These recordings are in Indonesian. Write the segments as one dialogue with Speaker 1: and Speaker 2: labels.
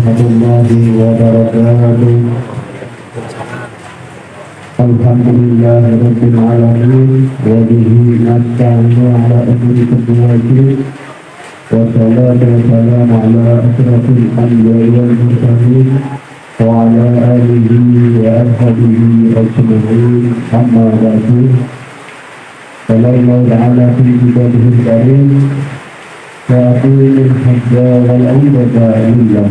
Speaker 1: ورحمة الله وبركاته الحمد لله رب العالمين وبه نستعين على أمر الدين والصلاة والسلام على أشرف الأنبياء والمرسلين وعلى آله وأصحابه أجمعين أما بعد قال الله تعالى في كتابه الكريم وأقيم الحج والعمرة لله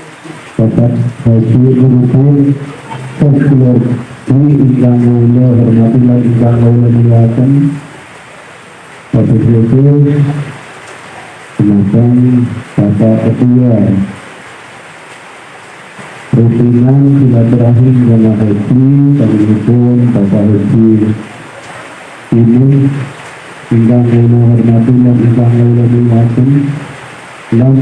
Speaker 1: Bapak Haji Rukun Sesuai di ingkang kawula hormati lan ingkang satu khusus Semacam Bapak Ketua Rutinan silaturahim jamaah haji Pemimpin Bapak Haji Ini Ingkang kula hormati dan ingkang kula muliaken lan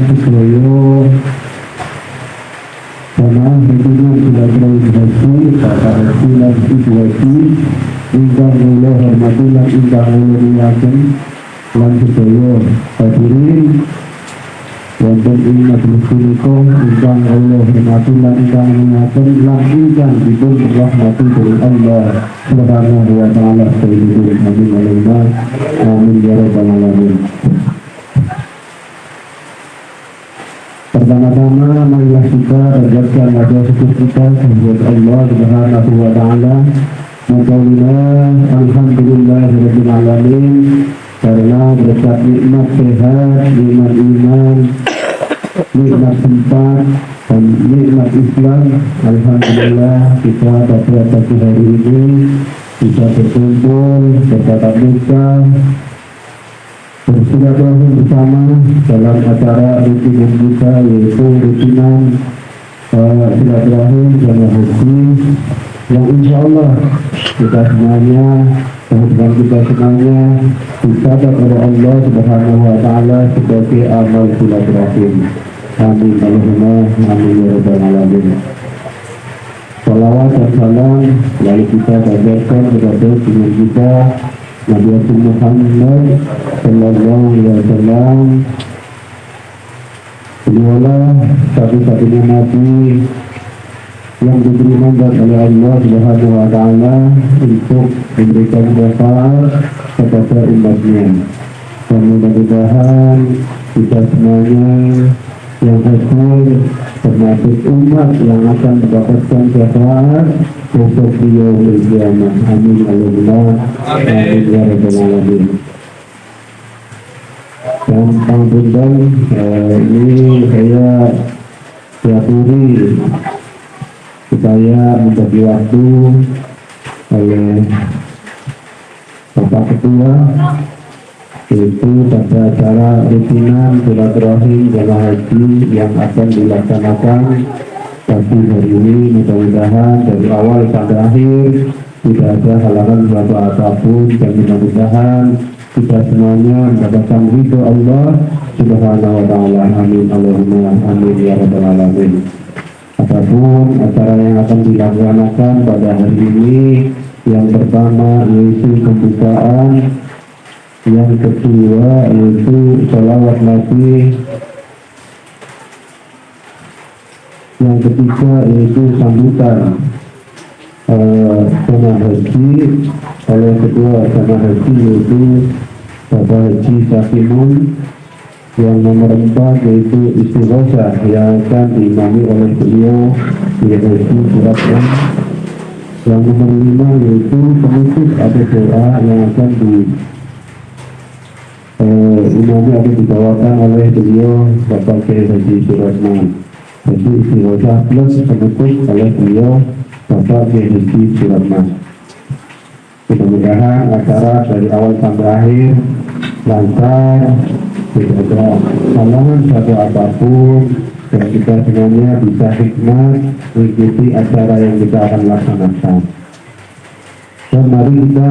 Speaker 1: haji Bapak Haji lan Ibu Haji Ingkang kula hormati lan ingkang kula muliaken lan sedaya hadirin wonten ing majelis punika ingkang Allah hormati lan ingkang muliaken lan ingkang dipun rahmati dening Allah Subhanahu wa taala ya alamin Pertama-tama marilah kita panjatkan wajah syukur kita kepada Allah Subhanahu wa taala Mudah-mudahan Alhamdulillah Rabbil Alamin karena berkat nikmat sehat, nikmat iman, nikmat tempat, dan nikmat Islam, Alhamdulillah kita pada pagi hari ini bisa berkumpul, bertatap muka, bersilaturahmi bersama dalam acara rutinan kita yaitu rutinan uh, silaturahim jamaah haji yang insya Allah kita semuanya kemudian kita semuanya dicatat oleh Allah Subhanahu wa taala sebagai amal silaturahim. Amin Allahumma amin ya rabbal alamin. Salawat dan salam lalu kita bagikan kepada dengan kita Nabi Muhammad Sallallahu Alaihi Wasallam Beliaulah satu-satunya Nabi yang diberi mandat oleh Allah Subhanahu wa taala untuk memberikan syafaat kepada umatnya. Dan mudah-mudahan kita semuanya yang hadir termasuk umat yang akan mendapatkan syafaat besok di yaumul kiamat. Amin Allahumma amin ya rabbal alamin. Dan panggundang eh, ini saya diaturi supaya membagi waktu oleh Bapak Ketua yaitu pada acara rutinan silaturahim jamaah haji yang akan dilaksanakan pagi hari ini. Mudah-mudahan dari awal sampai akhir tidak ada halangan suatu apa pun. Dan mudah-mudahan kita semuanya mendapatkan ridho Allah subhanahu wa ta'ala. Amin. Allahumma amin ya rabbal alamin. Adapun acara yang akan dilaksanakan pada hari ini yang pertama yaitu pembukaan, yang kedua yaitu sholawat nabi, yang ketiga yaitu sambutan uh, haji, oleh kedua sama haji yaitu Bapak Haji Sakimun yang nomor empat yaitu istighosa yang akan diimami oleh beliau yaitu surat yang yang nomor lima yaitu penutup atau doa yang akan di eh, imami akan dibawakan oleh beliau Bapak Kiai Haji jadi istighosa plus penutup oleh beliau Bapak Kiai Haji Suratman. Mudah-mudahan acara dari awal sampai akhir lancar
Speaker 2: tidak ada halangan satu apa pun dan kita semuanya bisa hikmat mengikuti acara yang kita akan laksanakan. Dan mari kita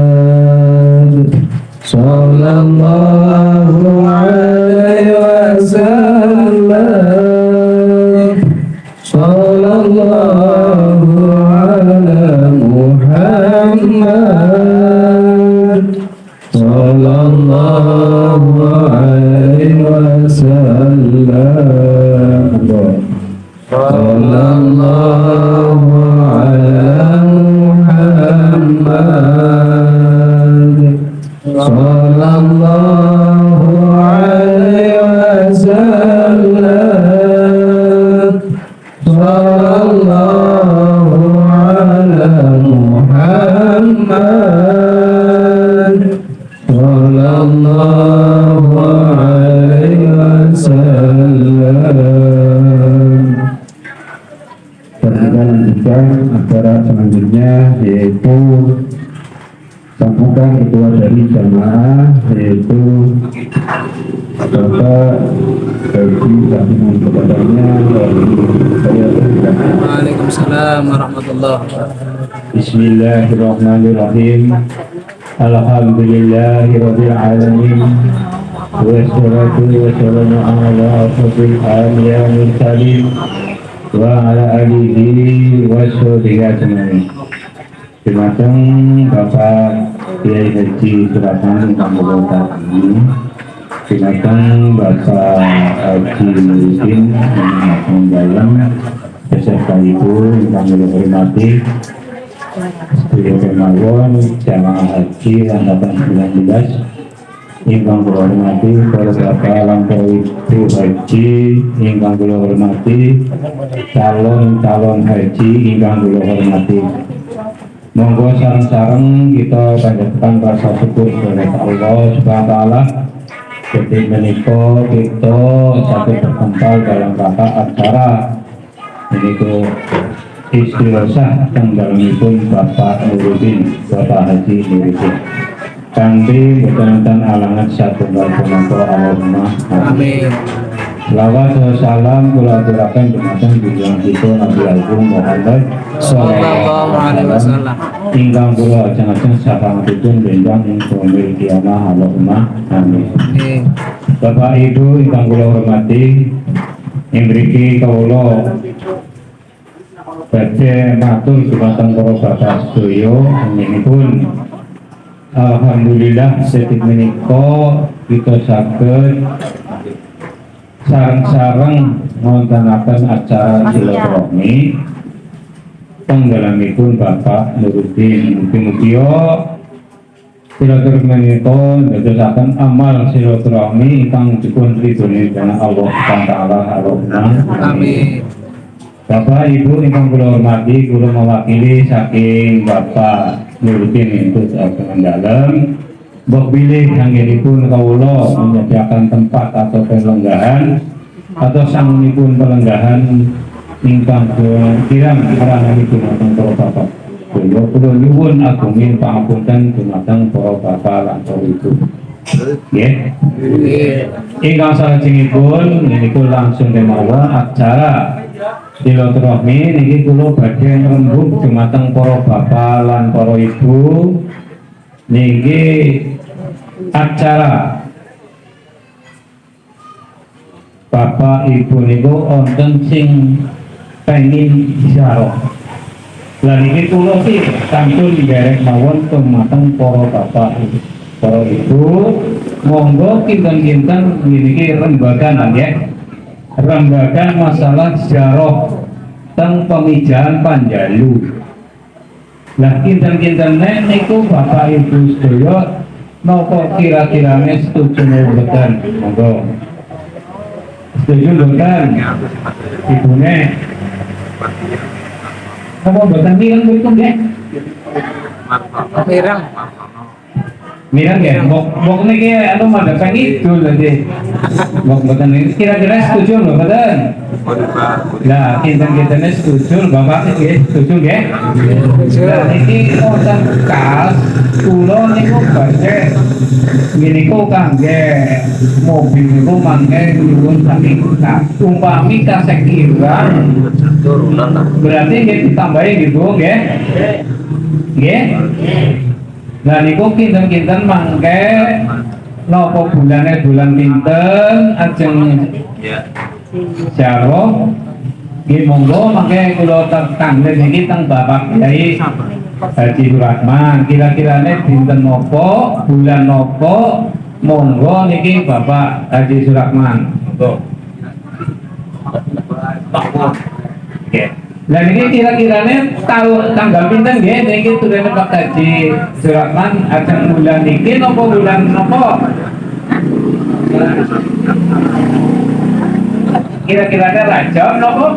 Speaker 2: Sallallahu Persilakan.
Speaker 3: Waalaikumsalam warahmatullahi wabarakatuh.
Speaker 2: Bismillahirrahmanirrahim Alhamdulillahi alamin Wassalatu wassalamu ala asrafil anbiya wal wa ala alihi wa sahbihi ajmain. Terima kasih Bapak Kiai Haji Suratan Kampung ini. Kasih Bapak Haji Udin yang dalam beserta Ibu yang kami hormati Beliau kemauan jamaah haji angkatan 19 Ingkang kula hormati para bapak lampau ibu haji ingkang kula hormati calon-calon haji ingkang kula hormati. Monggo sareng-sareng kita panjatkan rasa syukur kepada Allah Subhanahu wa taala Jadi menika kita satu berkumpul dalam rangka acara. Ini istighosah yang dalamipun Bapak Nuruddin Bapak Haji Nuruddin kanthi boten alangan satunggal punapa Allahumma
Speaker 3: Amin.
Speaker 2: Salam kula aturaken dumateng junjungan kita Nabi Agung Muhammad
Speaker 3: Sallallahu alaihi wasallam.
Speaker 2: ingkang kula ajeng-ajeng sapangatipun ing pemil kiamah Allahumma amin. Bapak Ibu ingkang kula hormati ing mriki kawula badhe matur dumateng para bapak sedaya pun Alhamdulillah sedhik menika kita saged sareng-sareng ngontenaken acara silaturahmi. Penggalamipun Bapak Nuruddin mugi-mugi silaturahmi menika ndadosaken amal silaturahmi ingkang dipun ridhoni dening Allah Subhanahu taala. Allahumma
Speaker 3: Amin.
Speaker 2: Bapak Ibu ingkang kula hormati kula mewakili saking Bapak Nuruddin itu saking Mbok pilih anggenipun kawula menyediakan tempat atau pelenggahan atau sangunipun pelenggahan ingkang kirang karanganipun wonten para bapak. Kula kula nyuwun agunging pangapunten dumateng para bapak lan para ibu. Nggih. Ingkang salajengipun niku langsung kemawon acara silaturahmi niki kula badhe ngrembug dumateng para bapak lan para ibu niki acara. Bapak Ibu niku wonten sing pengen isyarah lah ini kula sih sampun derek mawon pemateng para bapak para ibu monggo kinten-kinten niki rembagan ya. Rembagan masalah sejarah teng pemijahan Panjalu lah kinten-kintene niku bapak ibu sedaya napa kira-kirane setuju mboten monggo setuju mboten ibune apa mboten mriku nggih
Speaker 3: Mirang.
Speaker 2: ya mbok mbok niki anu madhep ngidul dadi mbok mboten ini kira-kira setuju lho mboten Lah, kinten-kintene setuju, Bapak nggih setuju nggih? Lah niki wonten kas kula niku badhe niku kangge mobil niku mangke nyuwun saking kas. Umpami kasek kirang berarti nggih ditambahi gitu nggih? Nggih? Lah niku kinten-kinten mangke napa bulane bulan pinten ajeng Jaro Nggih monggo mangke kula tanglet niki teng Bapak Kyai Haji Suratman. Kira-kirane dinten napa, bulan napa monggo niki Bapak Haji Suratman. Monggo. Oke. Lah niki kira-kirane tahun tanggal pinten nggih niki turune Pak Haji Suratman ajeng bulan niki napa bulan napa? Kira-kira ada raja napa?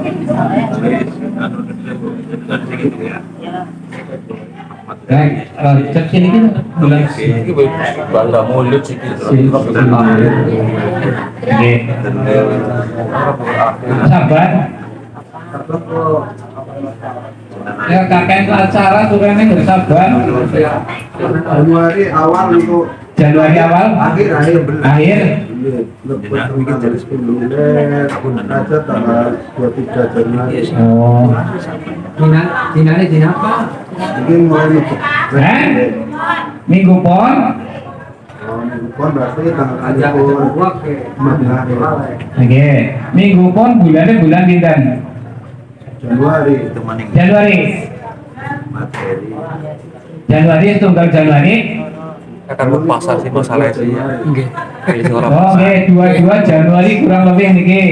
Speaker 2: Nah, Rajab sini kan bulan
Speaker 4: Bangga mulut sih
Speaker 2: Nggih. Sabar. Ya kakek acara turunnya nggak sabar.
Speaker 5: Januari awal untuk
Speaker 2: Januari awal,
Speaker 5: akhir akhir
Speaker 2: akhir.
Speaker 5: jadi sebelumnya aja tanggal 23 Januari
Speaker 2: Oh,
Speaker 6: Dina, dinanya dina apa?
Speaker 5: mungkin mulai nutup
Speaker 2: eh? Minggu pon.
Speaker 5: Berarti tanggal
Speaker 6: Aja
Speaker 2: minggu pon bulannya bulan pinten?
Speaker 5: Januari.
Speaker 2: Januari. Januari tunggal Januari.
Speaker 4: akan pasar sih masalah
Speaker 2: Oh,
Speaker 4: pasar.
Speaker 2: nggih, dua-dua Januari kurang lebih niki.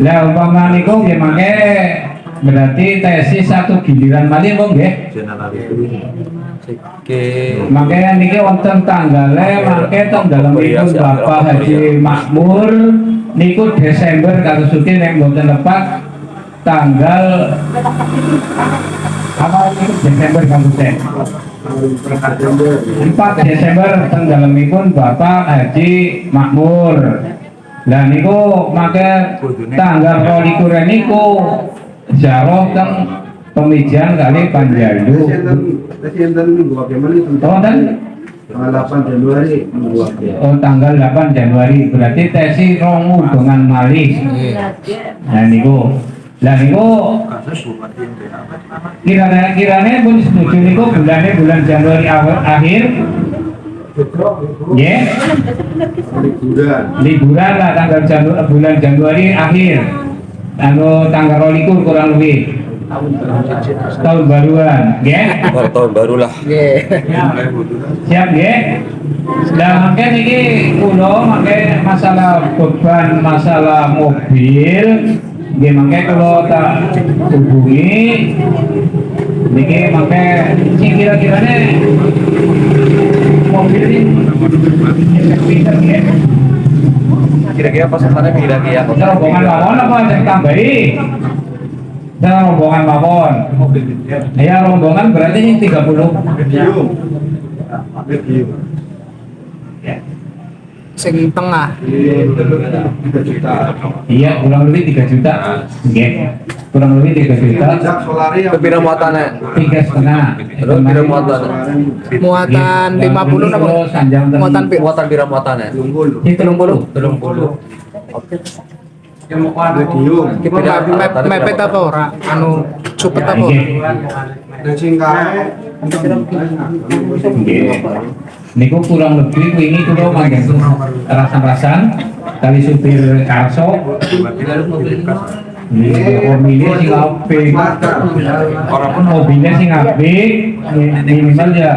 Speaker 2: Lah umpama niku nggih mangke. Berarti tesis satu giliran malih kok nggih.
Speaker 4: Oke
Speaker 2: Mangke niki wonten tanggale mangke teng dalemipun Bapak Haji Makmur niku Desember kasusipun nek mboten lepat tanggal apa niku Desember kasusipun. 4 Desember teng dalemipun Bapak Haji Makmur. Lah niku maka tanggal 22 niku jaroh teng pemijahan kali Panjalu. Oh, dan
Speaker 5: tanggal 8 Januari
Speaker 2: oh, tanggal 8 Januari berarti tesi romu dengan malih. Nah niku. Lah niku kira-kiranya pun setuju niku bulannya bulan Januari awal akhir. Ya.
Speaker 5: liburan.
Speaker 2: Liburan lah tanggal Janu, bulan Januari akhir. Anu tanggal rolikur kurang lebih. Tahun baruan. Ya
Speaker 4: tahun baru lah.
Speaker 6: Nggih.
Speaker 2: siap ya dan makanya ini kulo makanya masalah beban masalah mobil ya makanya kalau tak hubungi Niki makanya sing kira-kiranya mobil ini
Speaker 4: Kira-kira pasarannya kira-kira
Speaker 2: Saya rombongan mawon apa yang tambahi? Saya rombongan mawon. Ya rombongan berarti ini 30.
Speaker 5: medium medium.
Speaker 3: Sing tengah.
Speaker 2: Iya, kurang lebih 3 juta. Oke. Kurang lebih 3 juta.
Speaker 4: Kepira muatannya
Speaker 2: Tiga setengah.
Speaker 4: Terus pira muatan
Speaker 3: Muatan 50 napa?
Speaker 2: Ten-
Speaker 3: Muatan pi-
Speaker 4: Muatan pira muatannya
Speaker 2: Ini telung puluh.
Speaker 4: Belum puluh
Speaker 5: medium
Speaker 3: Kita mep- mepet apa ora? Anu supet apa? ora?
Speaker 5: dan
Speaker 2: Oke. Niku kurang lebih ini kulo manggen rasan-rasan kali supir karso mobilnya sing apik.
Speaker 4: Orang pun
Speaker 2: Mobilnya sing apik, minimal ya.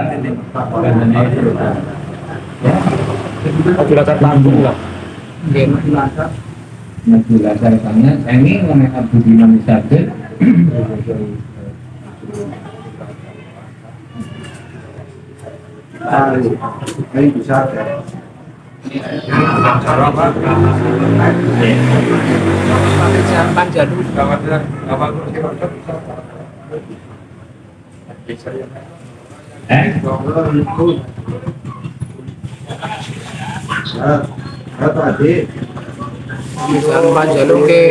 Speaker 3: Atas tanggung lah. Nggih.
Speaker 2: Ini mengenai Abu Diman Isabel.
Speaker 5: Ya.
Speaker 3: Sampan jadul.
Speaker 2: Eh,
Speaker 5: tadi.
Speaker 3: Sampan jadul ke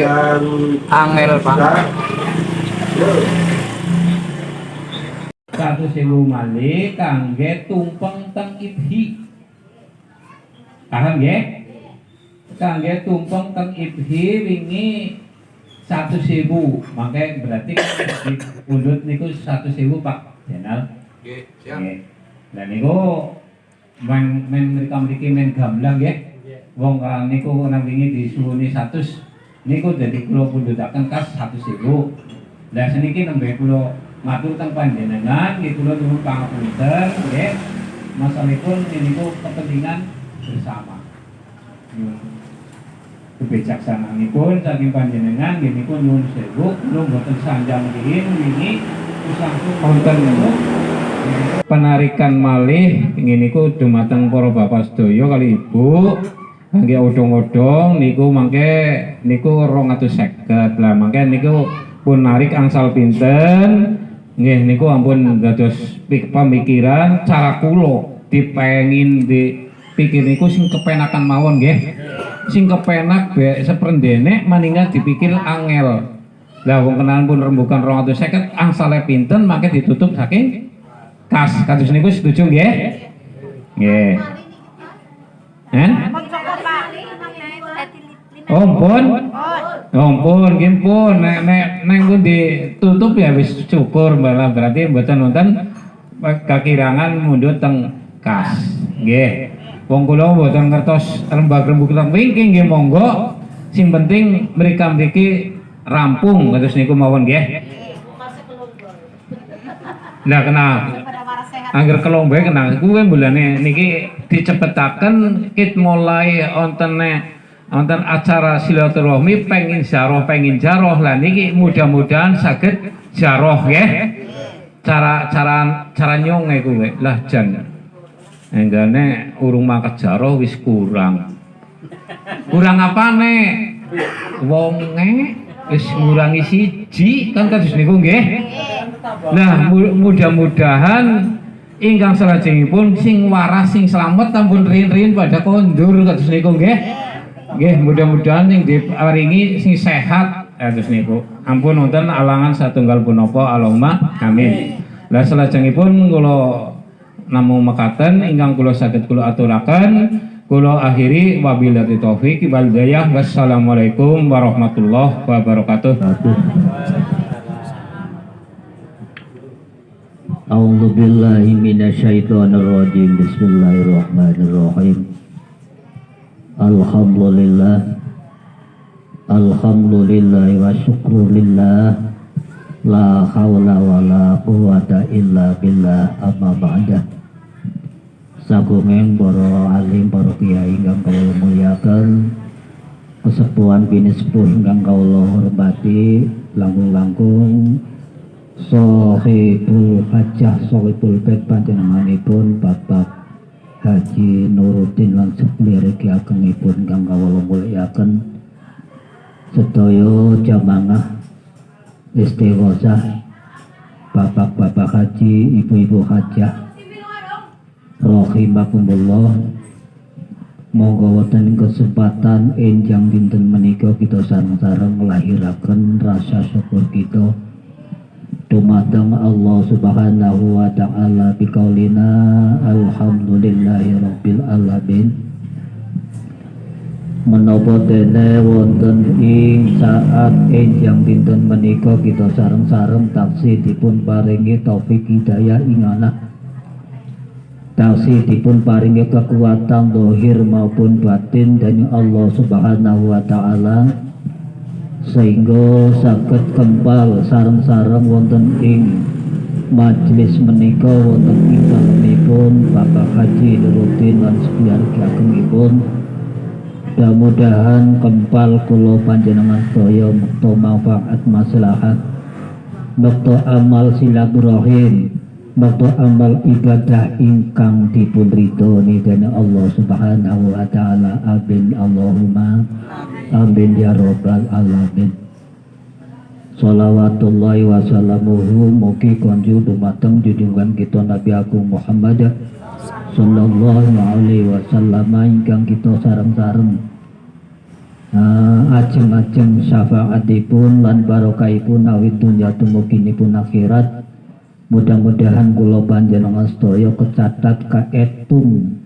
Speaker 3: angel Pak.
Speaker 2: Satu sewu malih kangge tumpeng teng ibhi. Paham ya? Kangge tumpeng teng ibhi wingi satu sewu, makanya berarti kan di undut niku satu sewu Pak Jenal. Nggih. Lah niku men men mereka mriki men gamblang ya. Wong kan niku wingi disuwuni 100 niku dadi kula pundhutaken kas 1000. Lah seniki nembe kula matur teng panjenengan nggih kula nyuwun pangapunten nggih. Masalahipun niku kepentingan bersama. Nyuwun kebijaksanaanipun saking panjenengan nggih niku nyuwun sewu. Kula mboten sanjang riyin wingi langsung wonten penarikan malih ingin niku dumateng para bapak sedaya kali ibu. Kangge odong-odong niku mangke niku 250 lah mangke niku pun narik angsal pinten nggih niku ampun dados pemikiran cara kula dipengin di pikir niku sing kepenakan mawon nggih. Sing kepenak be seprendene maningan dipikir angel. Lah wong kenalan pun rembukan 250 angsale pinten mangke ditutup saking kas. Kados niku setuju nggih? Nggih. Eh? Oh, pun. Oh, pun, nggih pun. Nek nek nek pun ditutup ya wis syukur malah berarti mboten nonton kakirangan mundut teng kas. Nggih. Wong kula mboten ngertos rembag-rembug teng wingking nggih monggo. Sing penting mereka mriki rampung kados niku mawon nggih. Lah kena Angger kelombe kena kuwe bulane niki dicepetaken kit mulai ontene wonten acara silaturahmi pengin jaroh pengin jaroh. Lah niki mudah-mudahan saged jaroh ya cara cara cara nyonge kuwe lah jan enggane urung makat jaroh wis kurang. Kurang apane wonge wis ngurangi siji kan kados niku nggih. Nah, mu- mudah-mudahan ingkang salajengipun sing waras sing slamet ampun rin-rin pada kondur kados niku nggih. Nggih, mudah-mudahan sing diparingi sing sehat ya, atus niku. Ampun wonten alangan satu satunggal punapa Allahumma amin. Lah pun, kula namu mekaten ingkang kula saged kula aturaken kula akhiri wabil dari taufik wal hidayah wassalamualaikum warahmatullahi wabarakatuh.
Speaker 7: A'udzu billahi minasyaitonir rajim. Bismillahirrahmanirrahim. الحمد لله الحمد لله والشكر لله لا حول ولا قوة إلا بالله أما بعد Sagungeng para alim para kiai ingkang kawula muliaken kesepuhan bini sepuh ingkang kawula hormati langkung-langkung Sohibul Hajjah Sohibul Bed panjenenganipun Bapak Haji Nuruddin lan sekeliriki agengipun kang kawula muliaken sedaya jamaah istighosah Bapak-bapak haji, ibu-ibu hajah Rahimakumullah Monggo wonten kesempatan enjang dinten menika kita sareng-sareng nglahiraken rasa syukur kita dumateng Allah Subhanahu wa taala biqaulina alhamdulillahi rabbil alamin. Menapa dene wonten ing saat enjang dinten menika kita sareng-sareng taksih dipun paringi taufik hidayah ing anak taksih dipun paringi kekuatan dohir maupun batin dari Allah Subhanahu wa taala sehingga saged kempal sareng-sareng wonten ing majelis menika wonten ing dalemipun Bapak Haji Nuruddin lan sebiargi agengipun mudah-mudahan kempal kula panjenengan sedaya mukta manfaat maslahat mukta amal silaturahim mukta amal ibadah ingkang dipun ridhoni dening Allah Subhanahu wa taala. Amin. Allahumma amin ya rabbal alamin. Salawatullahi wa salamuhu Mugi konju dumateng junjungan kita Nabi Agung Muhammad Sallallahu alaihi wasallam Ingkang kita sareng-sareng. Uh, Ajeng-ajeng syafaatipun Lan barokahipun awit dunya Tumuginipun akhirat. Mudah-mudahan kula panjenengan sedaya kecatat kaetung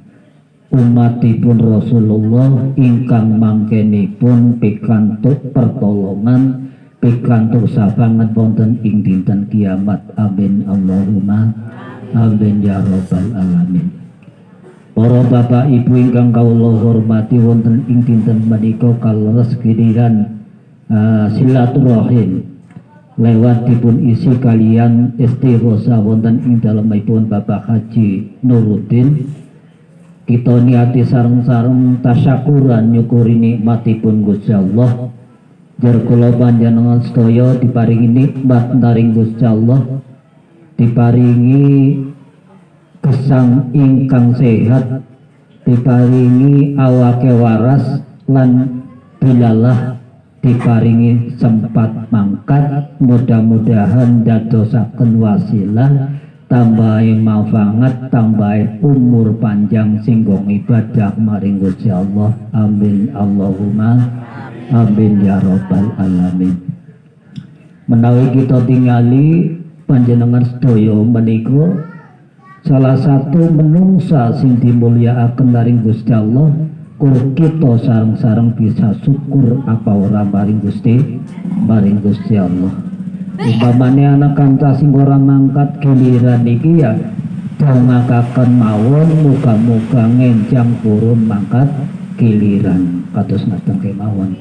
Speaker 7: umatipun Rasulullah ingkang mangkenipun pikantuk pertolongan pikantuk sabanget wonten ing dinten kiamat. Amin. Allahumma amin ya rabbal alamin. Para bapak ibu ingkang kawula hormati wonten ing dinten menika kaleres kiriran uh, silaturahim. Lewat dipun isi kalian istighosa wonten ing dalemipun Bapak Haji Nuruddin kita niati sareng-sareng tasyakuran nyukuri nikmatipun Gusti Allah. Jar kula panjenengan sedaya diparingi nikmat daring Gusti Allah. Diparingi gesang ingkang sehat. Diparingi awake waras lan bilalah. Diparingi sempat mangkat. Mudah-mudahan dadosaken wasilah tambahi manfaat tambahi umur panjang singgong ibadah maring Gusti Allah. Amin. Allahumma amin ya rabbal alamin. Menawi kita tingali panjenengan sedaya menika salah satu menungsa sing dimulyakaken maring Gusti Allah kur kita sareng-sareng bisa syukur apa ora maring Gusti maring Gusti Allah umpamane anak kanca sing mangkat giliran iki ya dongakaken mawon muga-muga ngenjang purun mangkat giliran. Kados ngasteng kemawon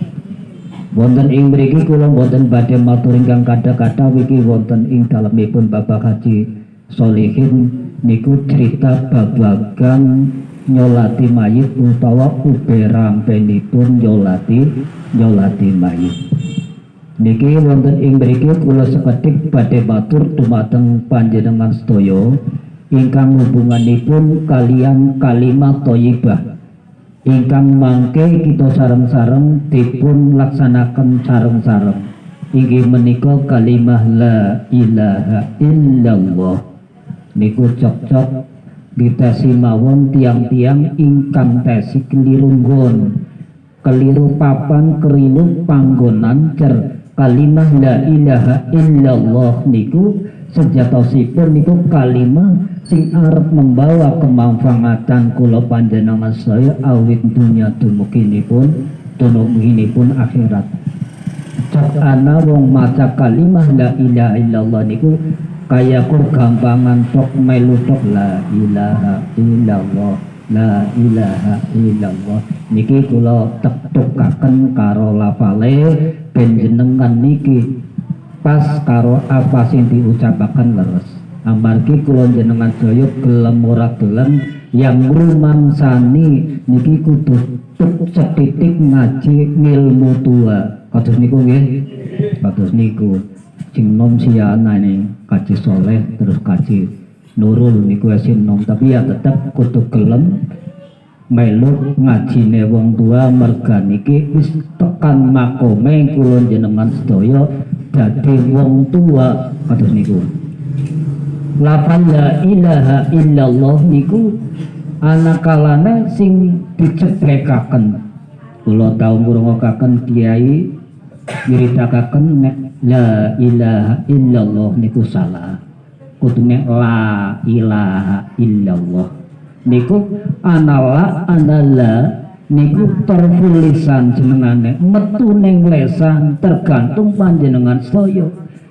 Speaker 7: wonten ing mriki kula boten badhe matur ingkang kadha-kadha wiki wonten ing dalemipun Bapak Haji Solihin niku cerita babagan nyolati mayit utawa uberampenipun nyolati nyolati mayit niki wonten ing mriki kula sekedik badhe matur dumateng panjenengan sedaya ingkang hubunganipun kalian kalimat thayyibah ingkang mangke kita sareng-sareng dipun laksanaken sareng-sareng. Inggih menika kalimah la ilaha illallah. Niku cocok kita simawon tiang-tiang ingkang tesi keliru keliru papan keliru panggonan cer kalimah la ilaha illallah niku sejatosipun niku kalimah sing arep membawa kemanfaatan kula panjenengan saya awit dunya dumuginipun dumuginipun akhirat. Cak ana wong maca kalimah la ilaha illallah niku kaya kur gampangan tok melu tok la ilaha illallah la ilaha illallah. Niki kula tektukaken karo lafale ben jenengan niki. Pas karo apa sing diucapaken leres. Amargi kula jenengan daya gelem ora gelem. Yang rumangsani niki kudu setitik ngaji ilmu tua. Kados niku nggih? Kados niku. Sing nom siana ini kaji soleh terus kaji nurul niku sin nom. Tapi ya tetap kudu gelem melu ngajine wong tua merga niki wis tekan makome kula jenengan sedaya dadi wong tua. Kados niku. Lafal la ilaha illallah niku anak kalane sing diceplekaken kula tau ngrungokaken kiai nyritakaken nek la ilaha illallah niku salah. Kudune la ilaha illallah niku anala anala niku tertulisan jenengane. Metu ning lesan tergantung panjenengan sedaya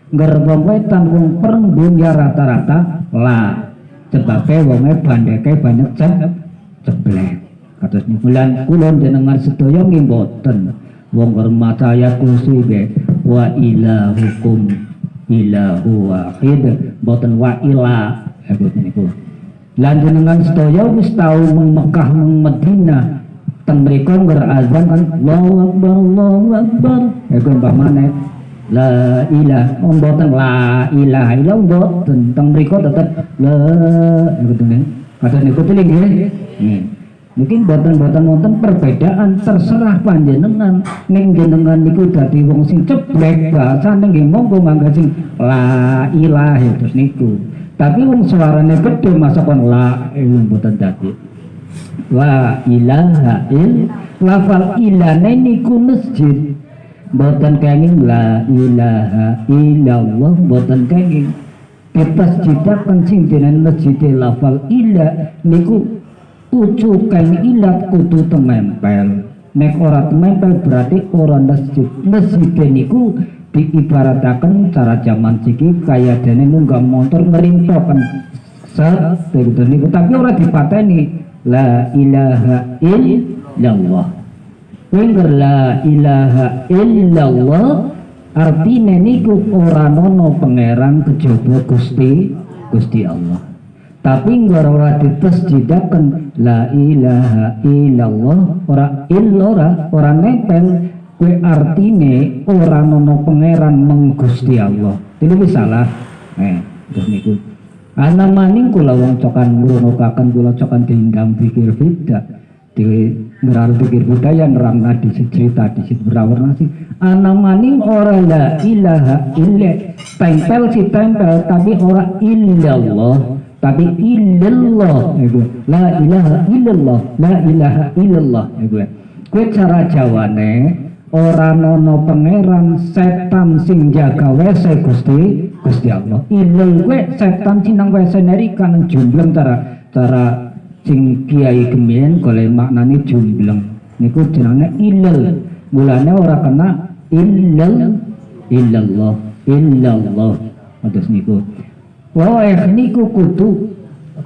Speaker 7: ngerba kowe tanggung pereng dunya rata-rata la sebabe wonge bandeke banyak cep ceblek kados niku lan kula jenengan sedaya nggih mboten. Wong hormat ayat kursi be wa ilahukum ilahu wahid. Boten wa ila hebut niku lan jenengan sedaya wis tau meng Mekah meng Madinah. Teng mriku berazan kan Allahu akbar Allahu akbar. Iku mbah maneh. La ilah oh, mboten. La ilaha illa mboten. Teng mriku tetep la iku nih kata niku pilih nggih. Mungkin boten-boten wonten perbedaan terserah panjenengan. Ning jenengan niku dadi wong sing ceblek bahasane nggih monggo mangga sing la ilaha terus niku. Tapi wong suarane gede masa kon la iku mboten dadi. La ilaha il lafal ilane niku masjid. Boten kenging la ilaha illallah boten kenging. Kita jidakan sing jeneng masjid lafal ila niku ucukan ilat kudu temempel. Nek ora temempel berarti ora masjid. Masjid niku diibaratakan cara zaman siki kaya dene nunggah motor ngerintokan set niku. Tapi ora dipateni. La ilaha illallah. Wengger la ilaha illallah. Artine niku ora nono pangeran kejaba Gusti Gusti Allah tapi nggak ora ditasjidaken la ilaha illallah. Ora illora ora nempel. Kue artine ora nono pangeran meng Gusti Allah. Ini salah. Eh terus niku. Ana maning kula wong cokan ngrungokaken kula cokan diinggam pikir beda. Di ngeral pikir budaya nerang nadi cerita di situ berwarna sih. Ana maning ora la ilaha illa tempel si tempel tapi ora illallah tapi illallah itu la ilaha illallah la ilaha illallah itu kue cara jawane ora nono pangeran setan sing jaga wese gusti gusti Allah. Ilal kue setan sinang wese nerikan jumbleng cara cara sing kiai gemien kole maknane jumbleng. Niku jenenge ilal. Mulane ora kena illal illallah illallah. Atus niku Wah, niku kudu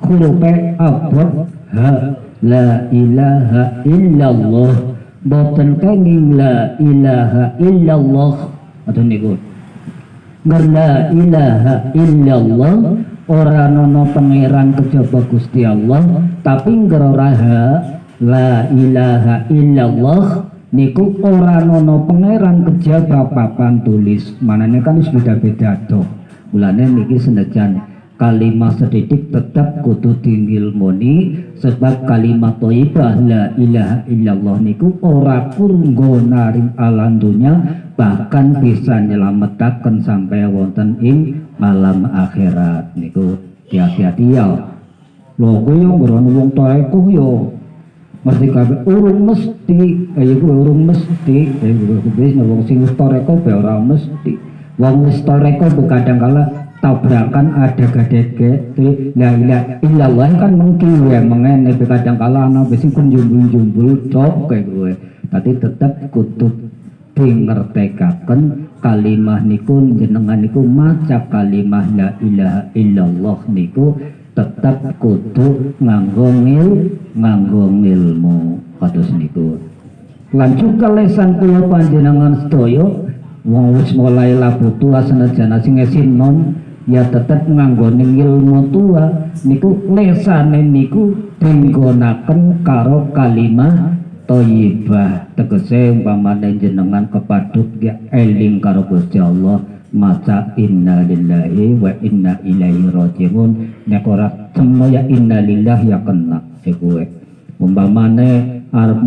Speaker 7: hurufe abad ha la ilaha illallah. Boten kenging la ilaha illallah. Atau niku. Ngar la ilaha illallah ora nono pangeran kejaba Gusti Allah. Tapi ora ha la ilaha illallah niku ora nono pangeran kejaba papan tulis. Manane kan wis beda-beda tuh Mulane niki senajan kalimat sedidik tetap kudu moni sebab kalimat thayyibah la ilaha illallah niku ora kurnggo naring alam dunya bahkan bisa nyelametaken sampai wonten ing malam akhirat niku. Hati-hati ya. Lho kowe yo ngrono wong taeku yo. Mesti kabeh urung mesti kaya urung mesti. Kaya wis wong sing wis toreko be mesti wong wis toreko kadang kala tabrakan ada gadeke la ilaha illallah kan mungkin ya mengene kadang kala ana wis jumbul-jumbul cok kayak gue. Tapi tetap kudu dingertekaken kalimah niku jenengan niku maca kalimah la ilaha illallah niku tetap kudu nganggo ngil nganggo kados niku. Lan juga lesan kula panjenengan sedaya wong wis mulai labu tua senajan sing nom ya tetep nganggone ilmu tua. Niku lesane niku dinggonaken karo kalimah thayyibah tegese umpamane jenengan kepaduk ya eling karo Gusti Allah. Maca inna lillahi wa inna ilaihi rajiun. Nek ora ya inna lillahi ya kena iku umpamane arep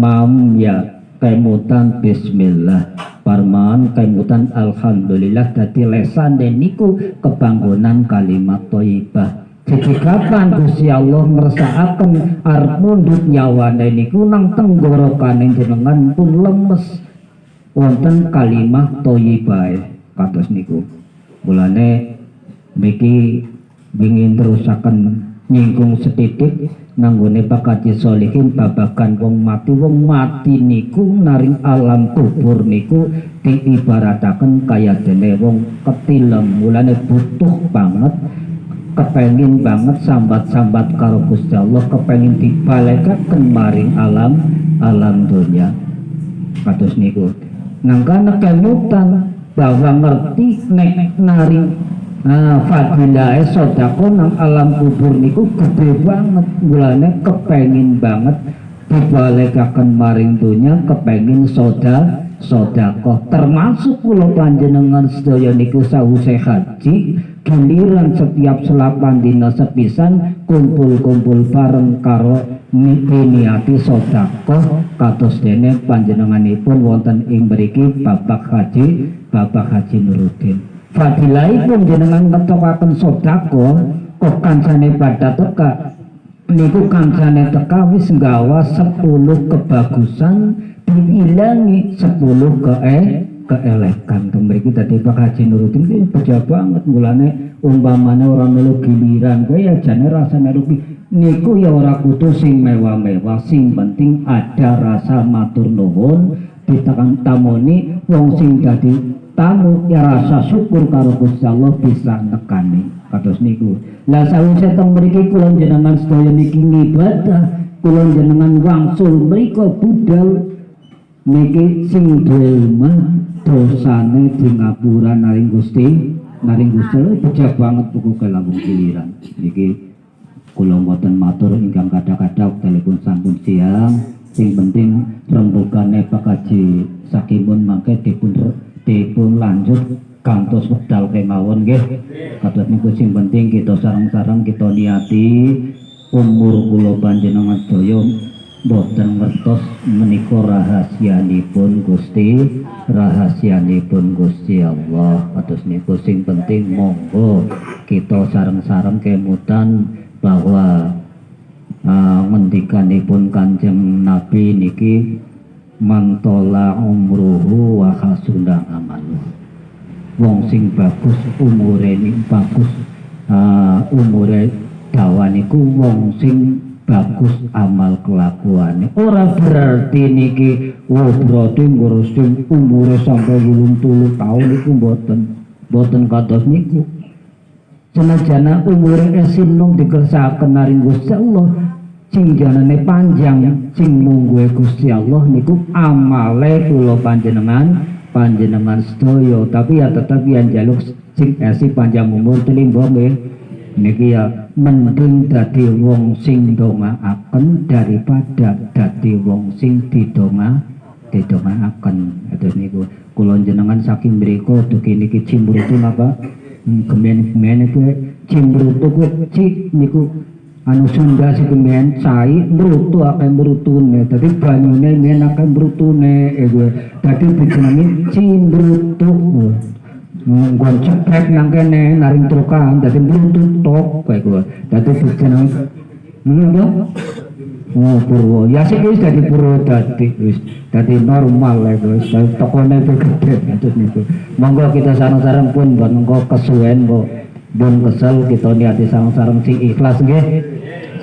Speaker 7: ya kemutan bismillah parman kemutan alhamdulillah dadi lesan niku kebanggonan kalimat thayyibah jadi kapan Gusti Allah ngersakaken arep mundut nyawane niku nang tenggorokan jenengan pun lemes. Wonten kalimat thayyibah kados niku. Mulane miki ingin terusaken nyinggung setitik nanggone bakati solihin babakan wong mati. Wong mati niku naring alam kubur niku diibarataken kaya dene wong ketilem. Mulane butuh banget kepengin banget sambat-sambat karo Gusti Allah kepengin dibalekaken maring alam alam dunia. Kados niku nangkana kemutan bahwa ngerti nek naring Fadilah sodako nang alam kubur niku gede banget. Mulane kepengin banget dibalekaken maring dunya kepengin soda sodako. Termasuk kula panjenengan sedaya niku sawuse haji giliran setiap selapan dina sepisan kumpul-kumpul bareng karo niati sodako. Kados dene panjenenganipun wonten ing mriki Bapak Haji Bapak Haji Nuruddin fadilahipun jenengan ngetokaken sodako kok kancane pada teka. Niku kancane teka wis nggawa 10 kebagusan diilangi 10 ke eh keelekan. Mriki dadi Pak Haji Nuruddin ki beja banget mulane umpamane ora melu giliran. Kowe ya jane rasane rugi niku ya ora kudu sing mewah-mewah sing penting ada rasa matur nuwun ditekan tamoni wong sing dadi tamu ya rasa syukur karo Gusti Allah bisa nekani. Kados niku lah sawise teng mriki kula jenengan sedaya niki ngibadah kula jenengan wangsul mriku budal niki sing duwe dosane di ngapura naring Gusti naring Gusti bejak banget buku kelambung giliran. Niki kula mboten matur ingkang kadang-kadang telepon sampun siang. Sing penting rembugane Pak Haji Sakimun mangke dipun dipun lanjut kantos wekdal kemawon nggih. Kados niku sing penting kita sareng-sareng kita niati umur kula panjenengan daya boten ngertos menika rahasianipun Gusti rahasianipun Gusti Allah. Kados niku sing penting monggo kita sareng-sareng kemutan bahwa uh, ngendikanipun Kanjeng Nabi niki mantola umruhu wa hasuna amalu. Wong sing bagus umure ini bagus uh, umure dawaniku wong sing bagus amal kelakuannya ora berarti niki wah berarti ngurusin umure sampai belum tulu tahun niku boten boten kados niku. Senajana umure esinung dikersakaken naring Gusti Allah sing janane panjang sing mungguhe Gusti Allah niku amale kula panjenengan panjenengan sedaya. Tapi ya tetap yang jaluk sing esi panjang umur tenimbo nggih. Niki ya mending dadi wong sing ndongaaken daripada dadi wong sing didonga didongaaken. Terus niku kula jenengan saking mriku dugi niki cimbrutu napa? Hmm, gemen-gemen kuwi cimbrutu kuwi niku anu Sunda sing men cai mrutu akeh mrutune dadi banyune men akeh mrutune eh gue dadi dijenengi cimbrutu nggon ceprek nang kene naring trukan dadi mrutu tok kae gue dadi dijenengi ngono Oh, purwo. Ya sih wis dadi purwo dadi wis dadi normal ya guys. Tokone itu gede terus niku. Monggo kita sareng-sareng pun buat monggo kesuwen kok. Bun kesel kita niati sareng-sareng sing ikhlas nggih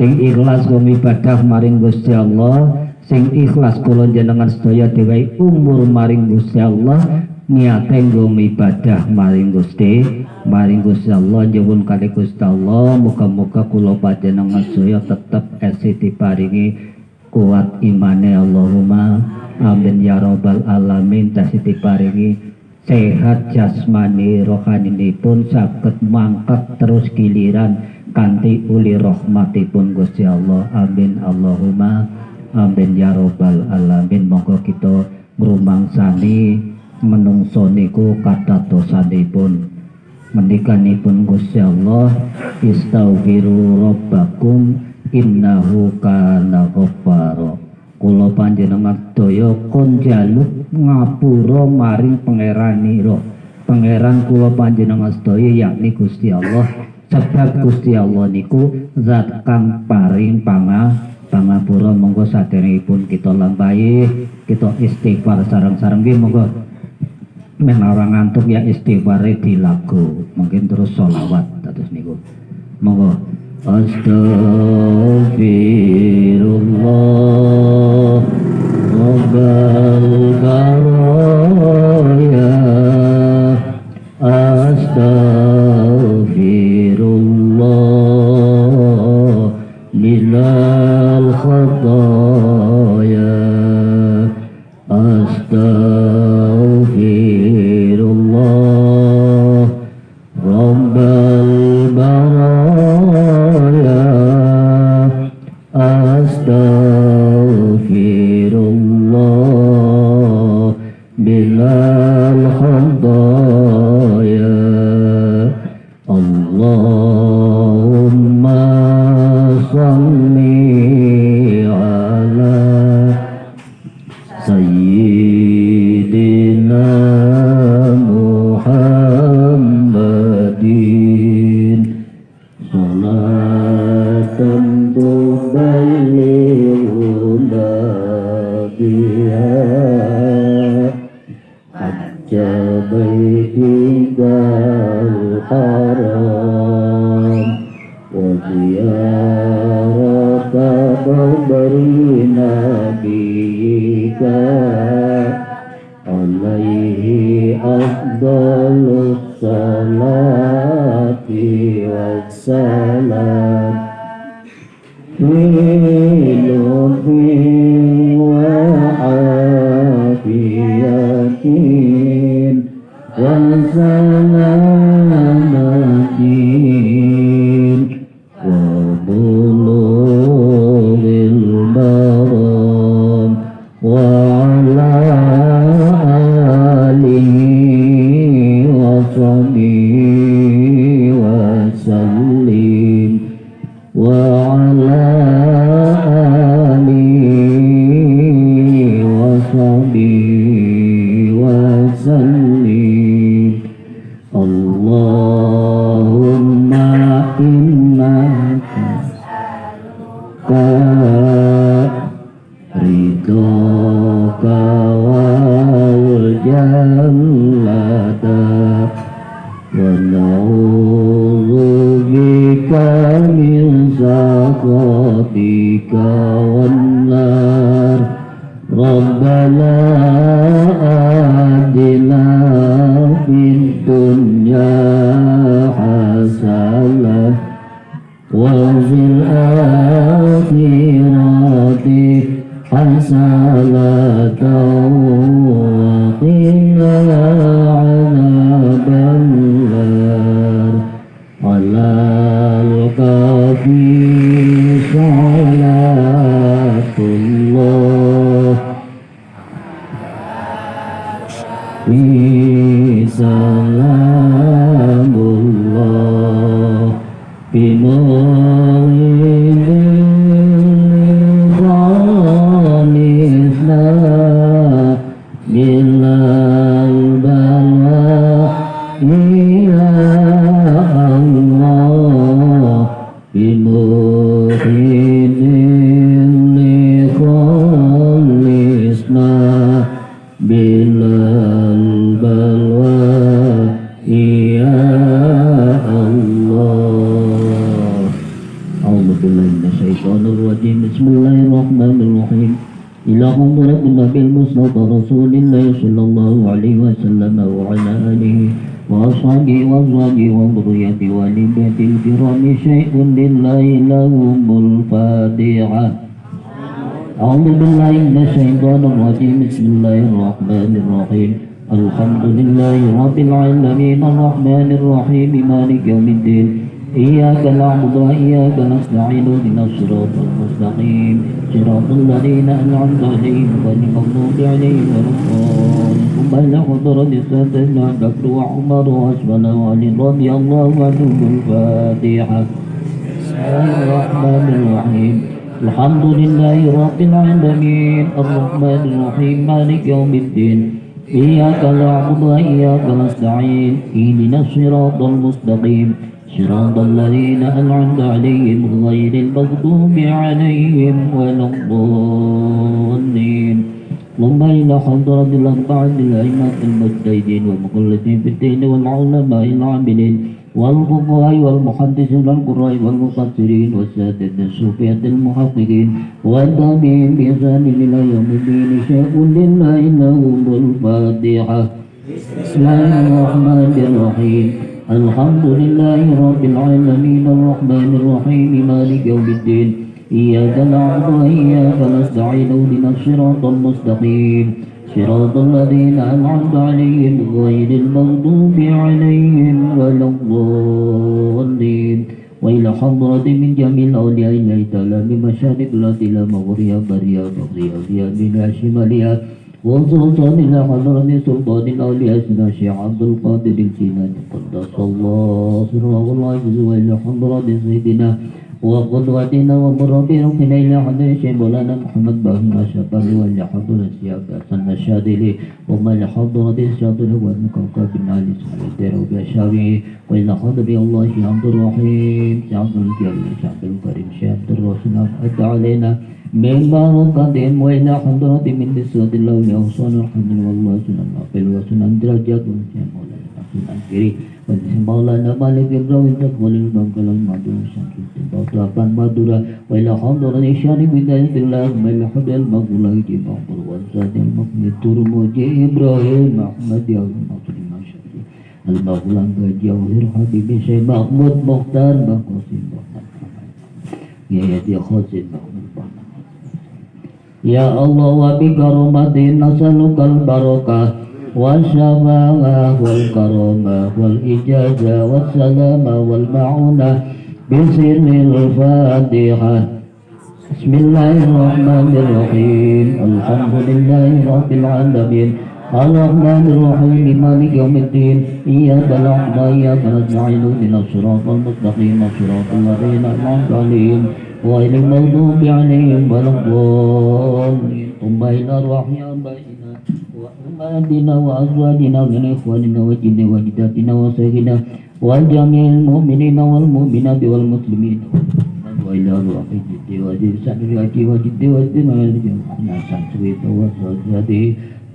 Speaker 7: sing ikhlas kula ibadah maring Gusti Allah sing ikhlas kula jenengan sedaya dewe umur maring Gusti Allah niate nggo ibadah maring Gusti maring Gusti Allah nyuwun kali Gusti Allah muga-muga kula panjenengan sedaya tetep esi diparingi kuat imane Allahumma amin ya rabbal alamin tasih diparingi sehat jasmani rohani pun sakit mangkat terus giliran kanti uli rahmatipun Gusti Allah. Amin. Allahumma. Amin ya robbal alamin. Monggo kita ngrumangsani menungso niku kata dosanipun mendikanipun Gusti Allah istaghfiru rabbakum innahu kana ghaffara. Kula panjenengan daya kon jaluk ngapura maring pangeranira pangeran kula panjenengan sedaya yakni Gusti Allah sebab Gusti Allah niku zat kang paring panga pangapura monggo saderengipun kita lampahi kita istighfar sareng-sareng nggih monggo. Men ngantuk ya istighfare di lagu mungkin terus sholawat terus niku. Monggo. Astaghfirullah Rabbal Baraya Astaghfirullah Go. اهدنا الصراط المستقيم. صراط الذين أنعمت عليهم غير المغضوب عليهم ولا الضالين. إلى حضرة سيدنا بكر وعمر وعثمان وعلي رضي الله عنهم الفاتحة بسم الله الرحمن الرحيم. الحمد لله رب العالمين. الرحمن الرحيم. مالك يوم الدين. إياك نعبد وإياك نستعين. اهدنا الصراط المستقيم. صراط الذين أنعمت عليهم غير المغضوب عليهم ولا الضالين. اللهم إلى حضرة الأربعة الأئمة المجتهدين والمخلصين في الدين والعلماء العاملين والفقهاء والمحدثين القراء والمفسرين والسادة الصوفية المحققين والتابعين بإحسان إلى يوم الدين. شيء لله لهم الفاتحة. بسم الله الرحمن الرحيم. الحمد لله رب العالمين الرحمن الرحيم مالك يوم الدين إياك نعبد وإياك نستعين اهدنا الصراط المستقيم. صراط الذين أنعمت عليهم غير المغضوب عليهم ولا الضالين. وإلى حضرة من جميع الأولياء الله تعالى من مشارق الأرض إلى مغربها بريا بغريا فيها من شمالها. وخصوصا إلى حضرة سلطان الأولياء الشيخ عبد القادر الجيلاني قدس الله سره الله وإلى حضرة سيدنا وقدوتنا ومربي روحنا إلى حضرة مولانا محمد باهم الشبابي وإلى حضرة الشيخ حسن الشاذلي وما إلى حضرة الشاذلي والمكوكب بن علي سعيد وبشاوي وإلى حضرة الله الشيخ عبد الرحيم الشيخ عبد الجليل الشيخ عبد الكريم الشيخ عبد الرحيم أدى علينا من بركة وإلى حضرة من نسوة الله وأوصال الحمد والله سنن نافل وسنن درجات وسنن مولانا سنن كري وسنن مولانا مالك إبراهيم تقبل البنكال المدور سنكت بطلقان مدورة وإلى حضرة الشان بداية الله وإلى حضرة المغفولة جمع والزاد المقني ترمجي إبراهيم أحمد يا المصري مشاكل المغفولة جوهر حبيب شيخ محمود مختار بقاسم محمد يا يدي خازن محمود يا الله وبكرمة نسألك البركة والشفاء والكرامة والإجازة والسلامة والمعونة بسر الفاتحة. بسم الله الرحمن الرحيم. الحمد لله رب العالمين. الرحمن الرحيم مالك يوم الدين. إياك نعبد وإياك نستعين. من الصراط المستقيم صراط الذين أنعمت عليهم. غير المغضوب عليهم ولا الضالين ثم إلى روح آبائنا وأمهاتنا وأزواجنا من إخواننا وجن وجداتنا وسيدنا وجميع المؤمنين والمؤمنات والمسلمين وإلى روح جد وجد سنريك وجد وجد وجد سنسويت وسجده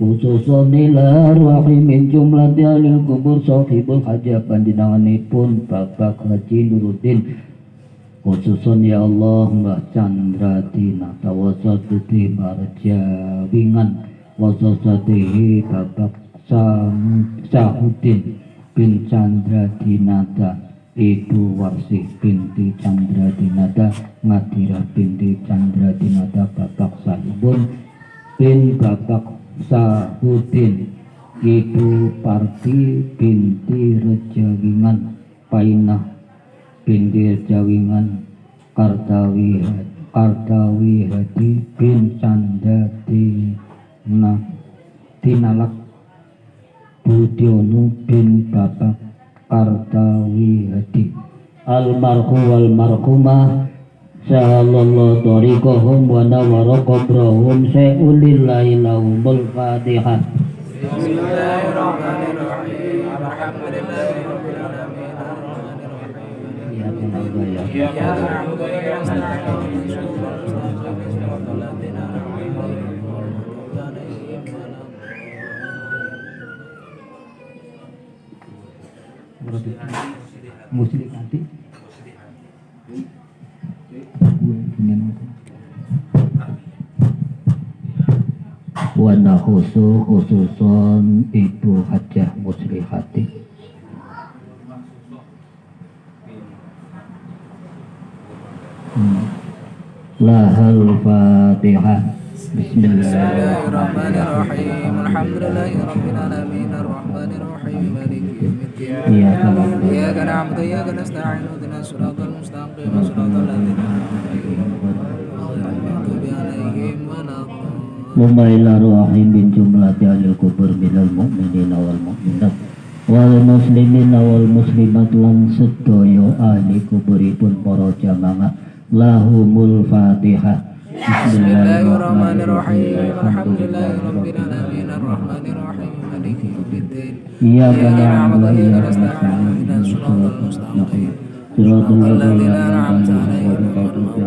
Speaker 7: khususun ila ruhi min jumlah dalil kubur sahibul hajah panjenenganipun Bapak Haji Nuruddin khususun ya Allah Mbah Chandra Dina tawasatuti Marja Wingan wasasatihi Bapak Sam Sahudin bin Chandra Dinata Ibu Warsih binti Chandra Dinata Ngadira binti Chandra Dinata Bapak Sahibun bin Bapak Sahudin Ibu Parti binti Rejawingan Painah binti Rejawingan Kartawi Kartawi Hadi bin Canda Dina Dinalak Budiono bin Bapak Kartawi Hadi Almarhum wal marhumah Sahallallahu tariqahum wa nawara qabrahum Syai'ulillahi lahumul fatihah
Speaker 3: Bismillahirrahmanirrahim. Alhamdulillahirabbil alamin. Arrahmanirrahim.
Speaker 7: Ya Allah ya
Speaker 3: Iyyaka na'budu wa iyyaka nasta'in. Ihdinas siratal ladzina an'amta alaihim ghairil maghdubi alaihim
Speaker 7: Muslim nanti Wana khusus khususon Ibu Hajah Muslihati Hmm. lahal fatihah
Speaker 3: Bismillahirrahmanirrahim. Alhamdulillahirabbil alamin. Arrahmanirrahim. Maliki yaumiddin.
Speaker 7: Iya, iyyaka na'budu wa
Speaker 3: iyyaka nasta'in. Siratal mustaqim Siratal ladzina an'amta
Speaker 7: 'alaihim wa bin jumlati alil kubur minal mu'minin wal mu'minat. Wal muslimin wal muslimat sedoyo kuburipun para jamaah lahumul fatihah
Speaker 3: Bismillahirrahmanirrahim. Alhamdulillahi
Speaker 7: Alamin.
Speaker 3: Alhamdulillahirobbilalamin. Alhamdulillahirobbilalamin. Maliki
Speaker 7: Alhamdulillahirobbilalamin. Iyyaka
Speaker 3: na'budu
Speaker 7: wa
Speaker 3: iyyaka
Speaker 7: nasta'in.
Speaker 3: Ihdinas
Speaker 7: siratal
Speaker 3: mustaqim
Speaker 7: Siratal
Speaker 3: ladzina an'amta 'alaihim
Speaker 7: ghairil
Speaker 3: maghdubi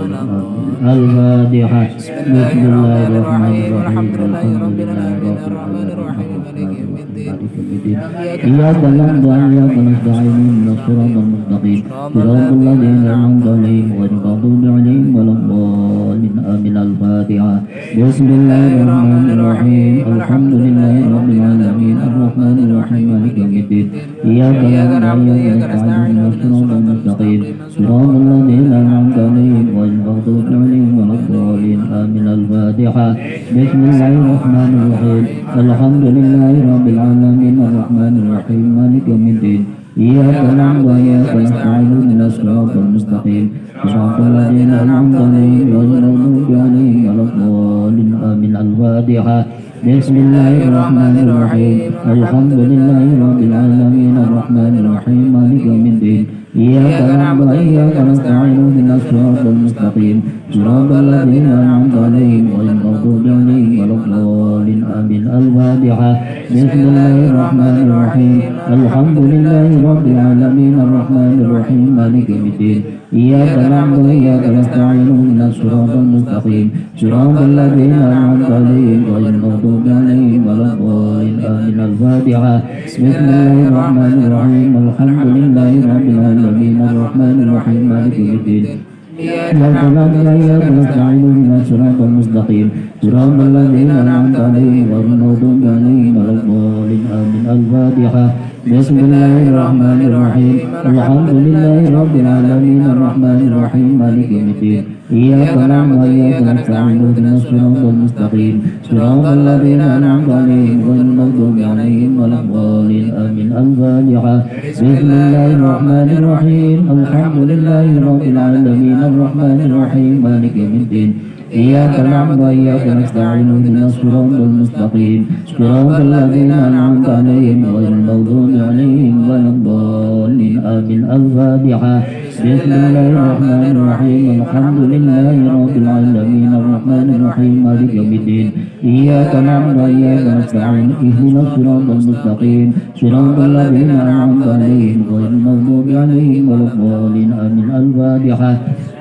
Speaker 7: الفاتحة. بسم الله الرحمن الرحيم. الحمد لله رب العالمين. الرحمن الرحيم. مالك يوم الدين. إياك نعبد وإياك نستعين. اهدنا الصراط المستقيم. صراط الذين أنعمت
Speaker 3: أنعمت عليهم
Speaker 7: عليهم غير المغضوب
Speaker 3: عليهم ولا الضالين.
Speaker 7: الفاتحة.
Speaker 3: بسم الله الرحمن الرحيم. الحمد لله رب العالمين. الرحمن الرحيم. مالك يوم الدين.
Speaker 7: إياك نعبد وإياك نستعين الصراط المستقيم. صراط الذين أنعمت عليهم غير المغضوب عليهم ولا الضالين. آمين. الفاتحة. بسم الله الرحمن الرحيم. الحمد لله رب العالمين. الرحمن الرحيم. مالك يوم الدين. إياك نعبد وإياك نستعين. اهدنا الصراط المستقيم. صراط الذين أنعمت عليهم غير المغضوب عليهم ولا الضالين. آمين. الفاتحة. بسم الله الرحمن الرحيم. الحمد لله رب العالمين. الرحمن الرحيم. مالك يوم الدين. إياك نعبد وإياك نستعين. اهدنا الصراط المستقيم. صراط الذين أنعمت عليهم غير المغضوب عليهم ولا الضالين آمين الفاتحة بسم الله الرحمن الرحيم. الحمد لله رب العالمين. الرحمن الرحيم. مالك يوم الدين. إياك نعبد وإياك نستعين. اهدنا الصراط المستقيم. صراط الذين أنعمت عليهم غير المغضوب عليهم ولا الضالين. آمين. الفاتحة. بسم الله الرحمن الرحيم. الحمد لله رب العالمين. الرحمن الرحيم. مالك يوم الدين. إياك نعبد وإياك نستعين اهدنا الصراط المستقيم صراط الذين أنعمت عليهم غير المغضوب عليهم ولا الضالين آمين الفاتحة بسم الله الرحمن الرحيم. الحمد لله رب العالمين. الرحمن الرحيم. مالك يوم الدين. إياك نعبد وإياك نستعين. اهدنا الصراط المستقيم. صراط الذين أنعمت عليهم غير المغضوب عليهم ولا الضالين. آمين. الفاتحة. بسم الله الرحمن الرحيم. الحمد لله رب العالمين. الرحمن الرحيم. مالك يوم الدين. إياك نعبد وإياك نستعين اهدنا الصراط المستقيم. صراط الذين أنعمت عليهم غير المغضوب عليهم ولا الضالين. آمين. الفاتحة بسم الله الرحمن الرحيم. الحمد لله رب العالمين. الرحمن الرحيم. مالك يوم الدين. إياك نعبد وإياك نستعين. اهدنا الصراط المستقيم. صراط الذين أنعمت عليهم غير المغضوب عليهم ولا الضالين. آمين. الفاتحة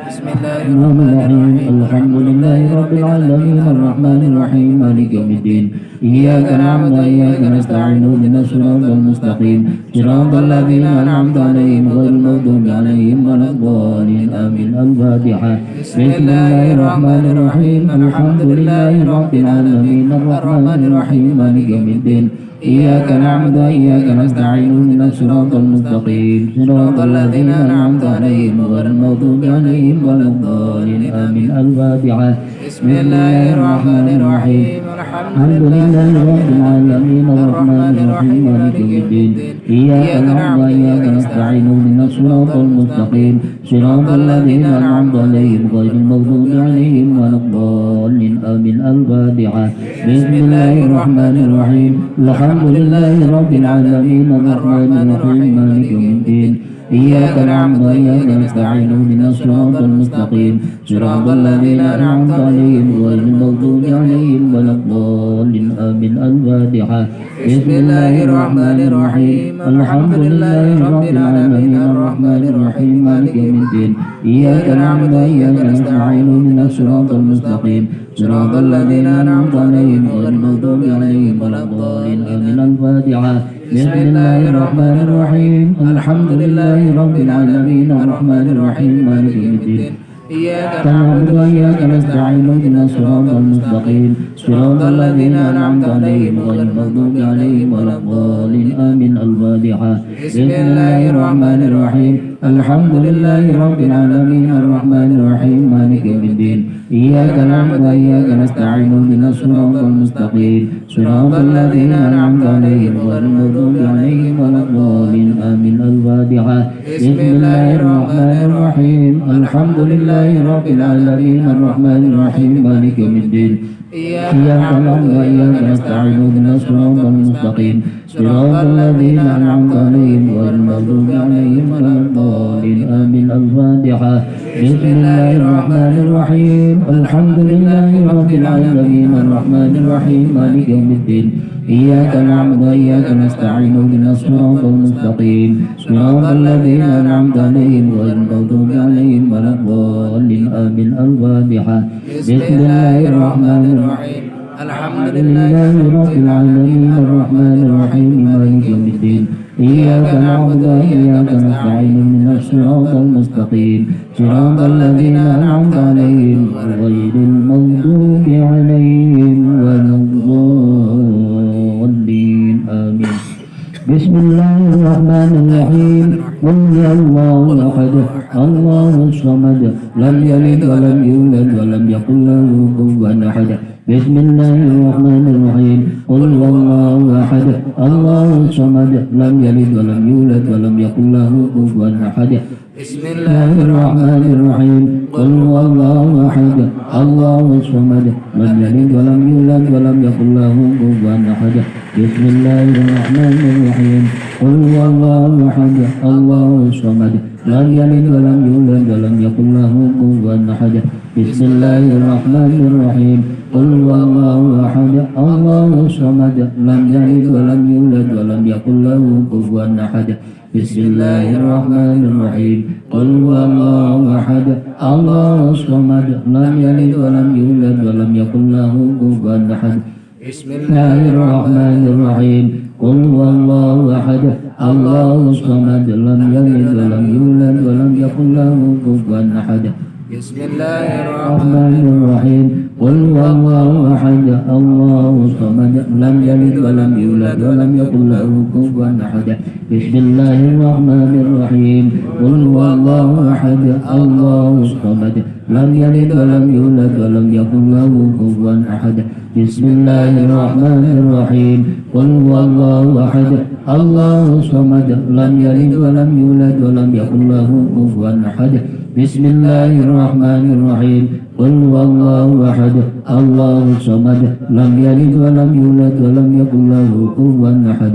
Speaker 7: بسم الله الرحمن الرحيم. الحمد لله رب العالمين. الرحمن الرحيم. مالك يوم الدين. إياك نعبد وإياك نستعين. اهدنا الصراط المستقيم. صراط الذين أنعمت عليهم غير المغضوب عليهم ولا الضالين. آمين. الفاتحة.
Speaker 3: بسم الله
Speaker 7: الرحمن الرحيم. الحمد لله رب العالمين. الرحمن الرحيم. مالك يوم الدين. إياك نعبد وإياك نستعين اهدنا الصراط المستقيم. صراط الذين أنعمت عليهم غير المغضوب عليهم ولا الضالين. آمين. الفاتحة. بسم الله الرحمن الرحيم. الحمد لله رب العالمين. الرحمن الرحيم. مالك يوم الدين. إياك نعبد وإياك نستعين. اهدنا الصراط المستقيم. صراط الذين أنعمت عليهم غير المغضوب عليهم ولا الضالين. آمين. الفاتحة.
Speaker 3: بسم الله الرحمن الرحيم.
Speaker 7: الحمد لله رب العالمين. الرحمن الرحيم. مالك يوم الدين. إياك نعبد وإياك نستعين اهدنا الصراط المستقيم. صراط الذين أنعمت عليهم غير المغضوب عليهم ولا الضالين. آمين. الفاتحة. بسم الله الرحمن الرحيم. الحمد لله رب العالمين. الرحمن الرحيم. مالك يوم الدين. إياك نعبد وإياك نستعين اهدنا الصراط المستقيم. صراط الذين أنعمت عليهم غير المغضوب عليهم ولا الضالين. الفاتحة. بسم الله الرحمن الرحيم. الحمد لله رب العالمين. الرحمن الرحيم. مالك يوم الدين. إياك نعبد وإياك نستعين. اهدنا الصراط المستقيم. صراط الذين أنعمت عليهم غير المغضوب عليهم ولا الضالين. آمين. الفاتحة. بسم الله الرحمن الرحيم. الحمد لله رب العالمين. الرحمن الرحيم. مالك يوم الدين.
Speaker 3: إياك
Speaker 7: نعبد وإياك نستعين اهدنا الصراط المستقيم. صراط الذين أنعمت عليهم غير المغضوب عليهم ولا الضالين. آمين. الفاتحة. بسم الله الرحمن الرحيم. الحمد لله رب العالمين. الرحمن الرحيم. مالك يوم الدين. إياك نعبد وإياك نستعين اهدنا الصراط المستقيم. صراط الذين أنعمت عليهم غير المغضوب عليهم ولا الضالين. آمين. الفاتحة. بسم الله الرحمن الرحيم. الحمد لله رب العالمين. الرحمن الرحيم. مالك يوم الدين.
Speaker 3: إياك
Speaker 7: نعبد وإياك نستعين. اهدنا الصراط المستقيم. صراط الذين أنعمت عليهم غير المغضوب عليهم ولا الضالين. آمين. الفاتحة. بسم الله الرحمن الرحيم. الحمد لله رب العالمين الرحمن الرحيم مالك يوم الدين. إياك نعبد وإياك نستعين من الصراط المستقيم. صراط الذين أنعمت عليهم غير المغضوب عليهم ولا الضالين. آمين. بسم الله الرحمن الرحيم. قل يا الله أحد. الله الصمد. لم يلد ولم يولد ولم يقل له كفوا أحد. بسم الله الرحمن الرحيم. قل هو الله أحد. الله الصمد لم يلد ولم يولد ولم يكن له كفوا أحد.
Speaker 3: بسم الله
Speaker 7: الرحمن الرحيم. قل هو الله أحد. الله الصمد لم يلد ولم يولد ولم يكن له كفوا أحد. بسم الله الرحمن الرحيم. قل هو الله أحد. الله الصمد لم يلد ولم يولد ولم يكن له كفوا أحد. بسم الله الرحمن الرحيم قل هو الله أحد الله الصمد لم يلد ولم يولد ولم يكن له كفوا أحد بسم الله الرحمن الرحيم قل هو الله أحد الله الصمد لم يلد ولم يولد ولم يكن له كفوا أحد
Speaker 3: بسم
Speaker 7: الله الرحمن الرحيم قل هو الله أحد الله الصمد لم يلد ولم يولد ولم يكن له كفوا أحد
Speaker 3: بسم الله الرحمن
Speaker 7: الرحيم. قل هو الله أحد الله الصمد. لم يلد ولم يولد ولم يكن له كفوا أحد. بسم الله الرحمن الرحيم. قل هو الله أحد الله الصمد. لم يلد ولم يولد ولم يكن له كفوا أحد. بسم الله الرحمن الرحيم. قل هو الله أحد الله الصمد لم يلد ولم يولد ولم يكن له كفوا أحد بسم الله الرحمن الرحيم قل هو الله أحد الله الصمد لم يلد ولم يولد ولم يكن له كفوا أحد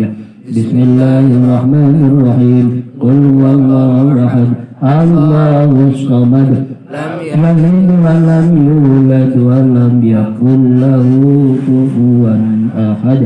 Speaker 7: بسم الله الرحمن الرحيم قل هو الله أحد الله الصمد
Speaker 3: لم
Speaker 7: لم يلد ولم يولد ولم يكن له كفوا أحد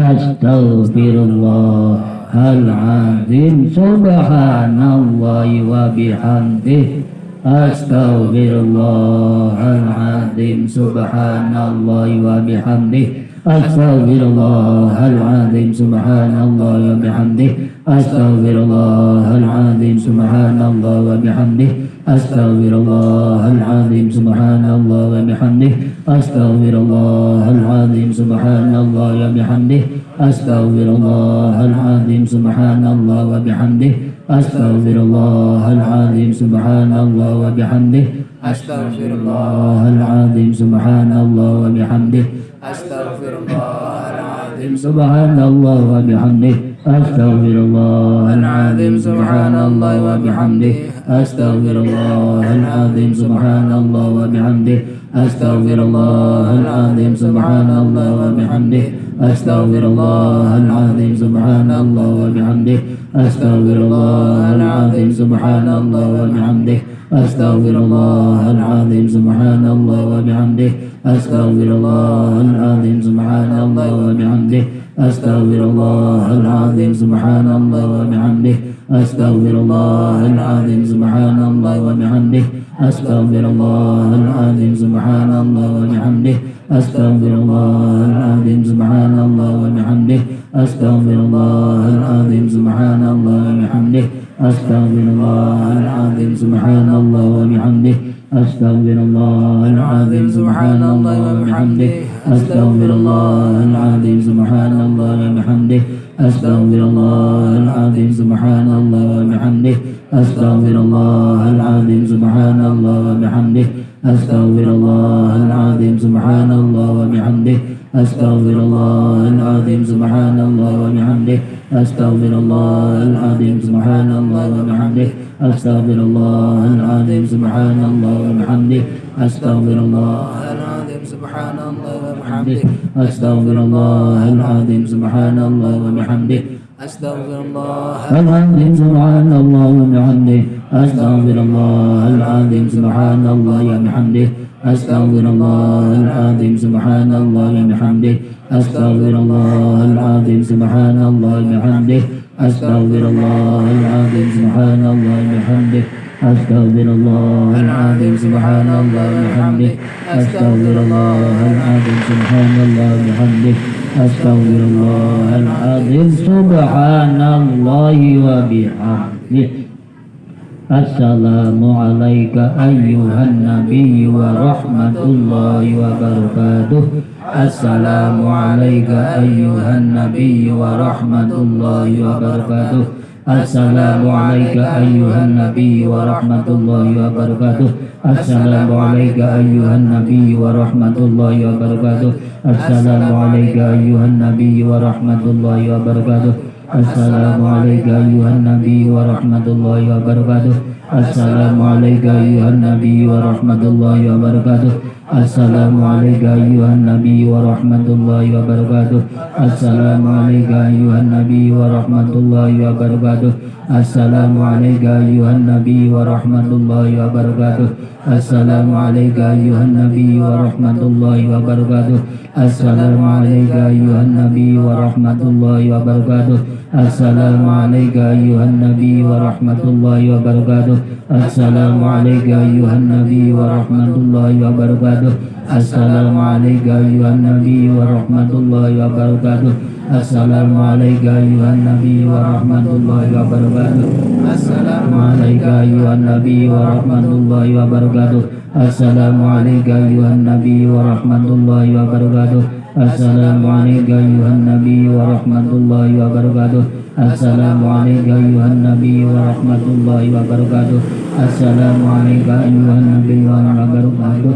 Speaker 7: Astaghfirullahaladzim. Subhanallah wa bihamdih. Astaghfirullahaladzim. Subhanallah wa bihamdih. Astaghfirullahaladzim. Subhanallah wa bihamdih. Astaghfirullahaladzim. Subhanallah wa bihamdih. أستغفر الله العظيم سبحان الله وبحمده. أستغفر الله العظيم سبحان الله وبحمده. أستغفر الله العظيم سبحان الله وبحمده. أستغفر الله العظيم سبحان الله وبحمده. أستغفر الله العظيم سبحان الله وبحمده.
Speaker 3: أستغفر الله
Speaker 7: العظيم سبحان الله وبحمده.
Speaker 3: أستغفر الله العظيم
Speaker 7: سبحان الله وبحمده. أستغفر الله العظيم سبحان الله وبحمده. أستغفر الله العظيم سبحان الله وبحمده. أستغفر الله العظيم سبحان الله وبحمده. أستغفر الله العظيم سبحان الله وبحمده. أستغفر الله العظيم سبحان الله وبحمده. أستغفر الله العظيم سبحان الله وبحمده. أستغفر الله العظيم سبحان الله وبحمده. أستغفر الله العظيم سبحان الله وبحمده. أستغفر الله العظيم سبحان الله وبحمده. أستغفر الله العظيم سبحان الله وبحمده. أستغفر الله العظيم سبحان الله وبحمده. أستغفر الله العظيم سبحان الله وبحمده. أستغفر الله العظيم سبحان الله وبحمده. أستغفر الله العظيم سبحان الله وبحمده. أستغفر الله العظيم سبحان الله وبحمده. أستغفر الله العظيم سبحان الله وبحمده. أستغفر الله العظيم سبحان الله وبحمده. أستغفر الله العظيم سبحان الله وبحمده. أستغفر الله العظيم سبحان الله وبحمده. أستغفر الله العظيم سبحان الله وبحمده. أستغفر الله العظيم سبحان الله أستغفر الله
Speaker 3: العظيم سبحان الله وبحمده.
Speaker 7: أستغفر الله العظيم سبحان الله وبحمده.
Speaker 3: أستغفر الله
Speaker 7: العظيم سبحان الله وبحمده. أستغفر الله العظيم سبحان الله وبحمده. أستغفر الله العظيم سبحان الله وبحمده. أستغفر الله العظيم سبحان الله وبحمده. أستغفر الله العظيم سبحان الله وبحمده. أستغفر الله العظيم سبحان الله وبحمده. أستغفر الله العظيم سبحان الله وبحمده. السلام عليك أيها النبي ورحمة الله وبركاته. السلام عليك أيها النبي ورحمة الله وبركاته. السلام عليك أيها النبي ورحمة الله وبركاته. السلام عليك أيها النبي ورحمة الله وبركاته. السلام عليك أيها النبي ورحمة الله وبركاته. السلام عليك أيها النبي ورحمة الله وبركاته. السلام عليك أيها النبي ورحمة الله وبركاته. السلام عليك أيها النبي ورحمة الله وبركاته. السلام عليك أيها النبي ورحمة الله وبركاته. السلام عليك أيها النبي ورحمة الله وبركاته. السلام عليك أيها النبي ورحمة الله وبركاته. السلام عليك أيها النبي ورحمة الله وبركاته. السلام عليك أيها النبي ورحمة الله وبركاته. السلام عليك أيها النبي ورحمة الله وبركاته. السلام عليك أيها النبي ورحمة الله وبركاته. السلام عليك أيها النبي ورحمة الله وبركاته. السلام عليك أيها النبي ورحمة الله وبركاته. السلام عليك أيها النبي ورحمة الله وبركاته. السلام عليك أيها النبي ورحمة الله وبركاته. السلام عليك أيها النبي ورحمة الله وبركاته. السلام عليك أيها النبي ورحمة الله وبركاته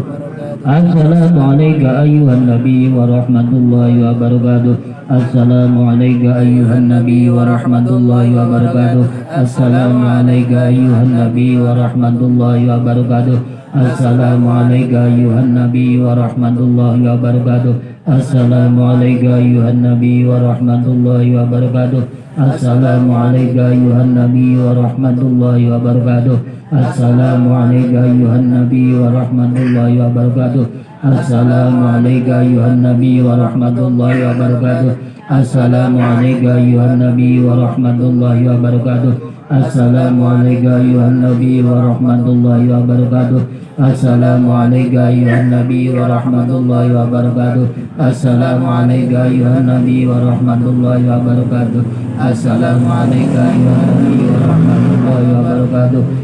Speaker 7: السلام عليك أيها النبي ورحمة الله وبركاته. السلام عليك أيها النبي ورحمة الله وبركاته. السلام عليك أيها النبي ورحمة الله وبركاته. السلام عليك أيها النبي ورحمة الله وبركاته. Assalamualaikum ayuhan nabi wa rahmatullahi Assalamualaikum ayuhan nabi wa rahmatullahi Assalamualaikum ayuhan nabi wa rahmatullahi Assalamualaikum ayuhan nabi wa rahmatullahi Assalamualaikum ayuhan nabi wa rahmatullahi wa Assalamualaikum warahmatullahi wabarakatuh. wa rahmatullahi wa Assalamualaikum ayuhan nabi wa rahmatullahi wa barakatuh Assalamualaikum ayuhan nabi wa rahmatullahi wa barakatuh Assalamualaikum ayuhan nabi wa rahmatullahi wa barakatuh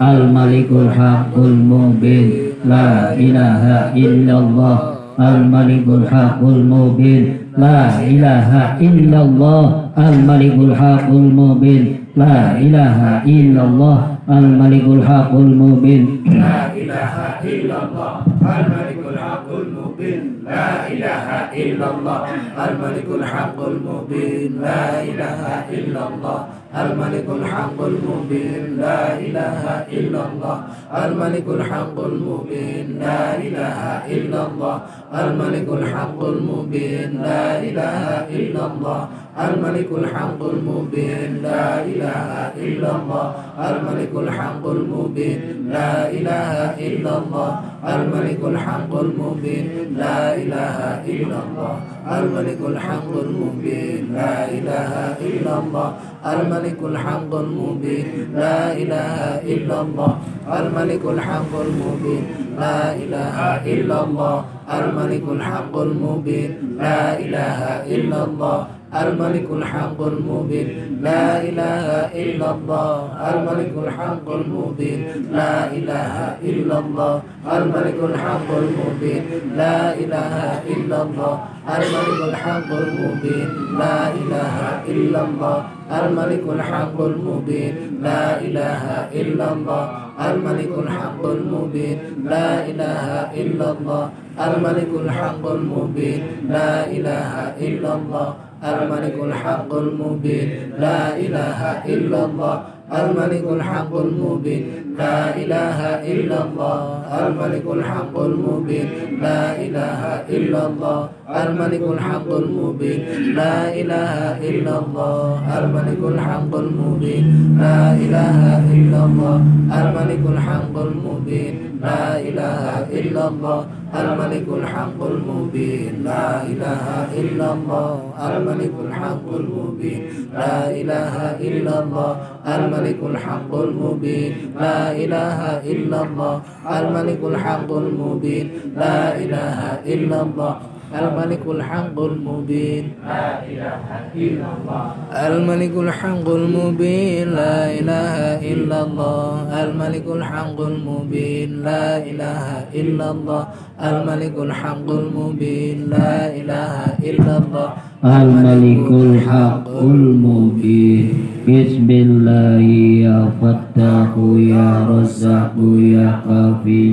Speaker 7: الملك الحق المبين. لا إله إلا الله. الملك الحق المبين. لا إله إلا الله. الملك الحق المبين. لا إله إلا الله. الملك الحق المبين.
Speaker 3: لا إله إلا الله. الملك الحق المبين. لا إله إلا الله. الملك الحق المبين. لا إله إلا الله. الملك الحق المبين لا إله إلا الله. الملك الحق المبين لا إله إلا الله. الملك الحق المبين لا إله إلا الله. الملك الحق المبين لا إله إلا الله. الملك الحق المبين لا إله إلا الله. الملك الحق المبين لا إله إلا الله. الملك الحق المبين لا إله إلا الله. الملك الحق المبين. لا إله إلا الله. الملك الحق المبين. لا إله إلا الله. الملك الحق المبين. لا إله إلا الله. الملك الحق المبين. لا إله إلا الله. الملك الحق المبين. لا إله إلا الله. الملك الحق المبين. لا إله إلا الله. الملك الحق المبين. لا إله إلا الله. الملك الحق المبين. لا إله إلا الله. الملك الحق المبين. لا إله إلا الله. الملك الحق المبين. لا إله إلا الله. الملك الحق المبين. لا إله إلا الله. الملك الحق المبين. لا إله إلا الله. الملك الحق المبين. لا إله إلا الله. الملك الحق المبين. لا إله إلا الله. الملك الحق المبين. لا إله إلا الله. الملك الحق المبين. لا إله إلا الله الملك الحق المبين. لا إله إلا الله الملك الحق المبين. لا إله إلا الله الملك الحق المبين. لا إله إلا الله الملك الحق المبين. لا إله إلا الله الملك الحق المبين. لا إله إلا الله الملك الحق المبين. لا إله إلا الله. الملك الحق المبين. لا إله إلا الله. الملك الحق المبين. لا إله إلا الله.
Speaker 7: الملك الحق المبين. بسم الله يا فتاح يا رزاق يا كافي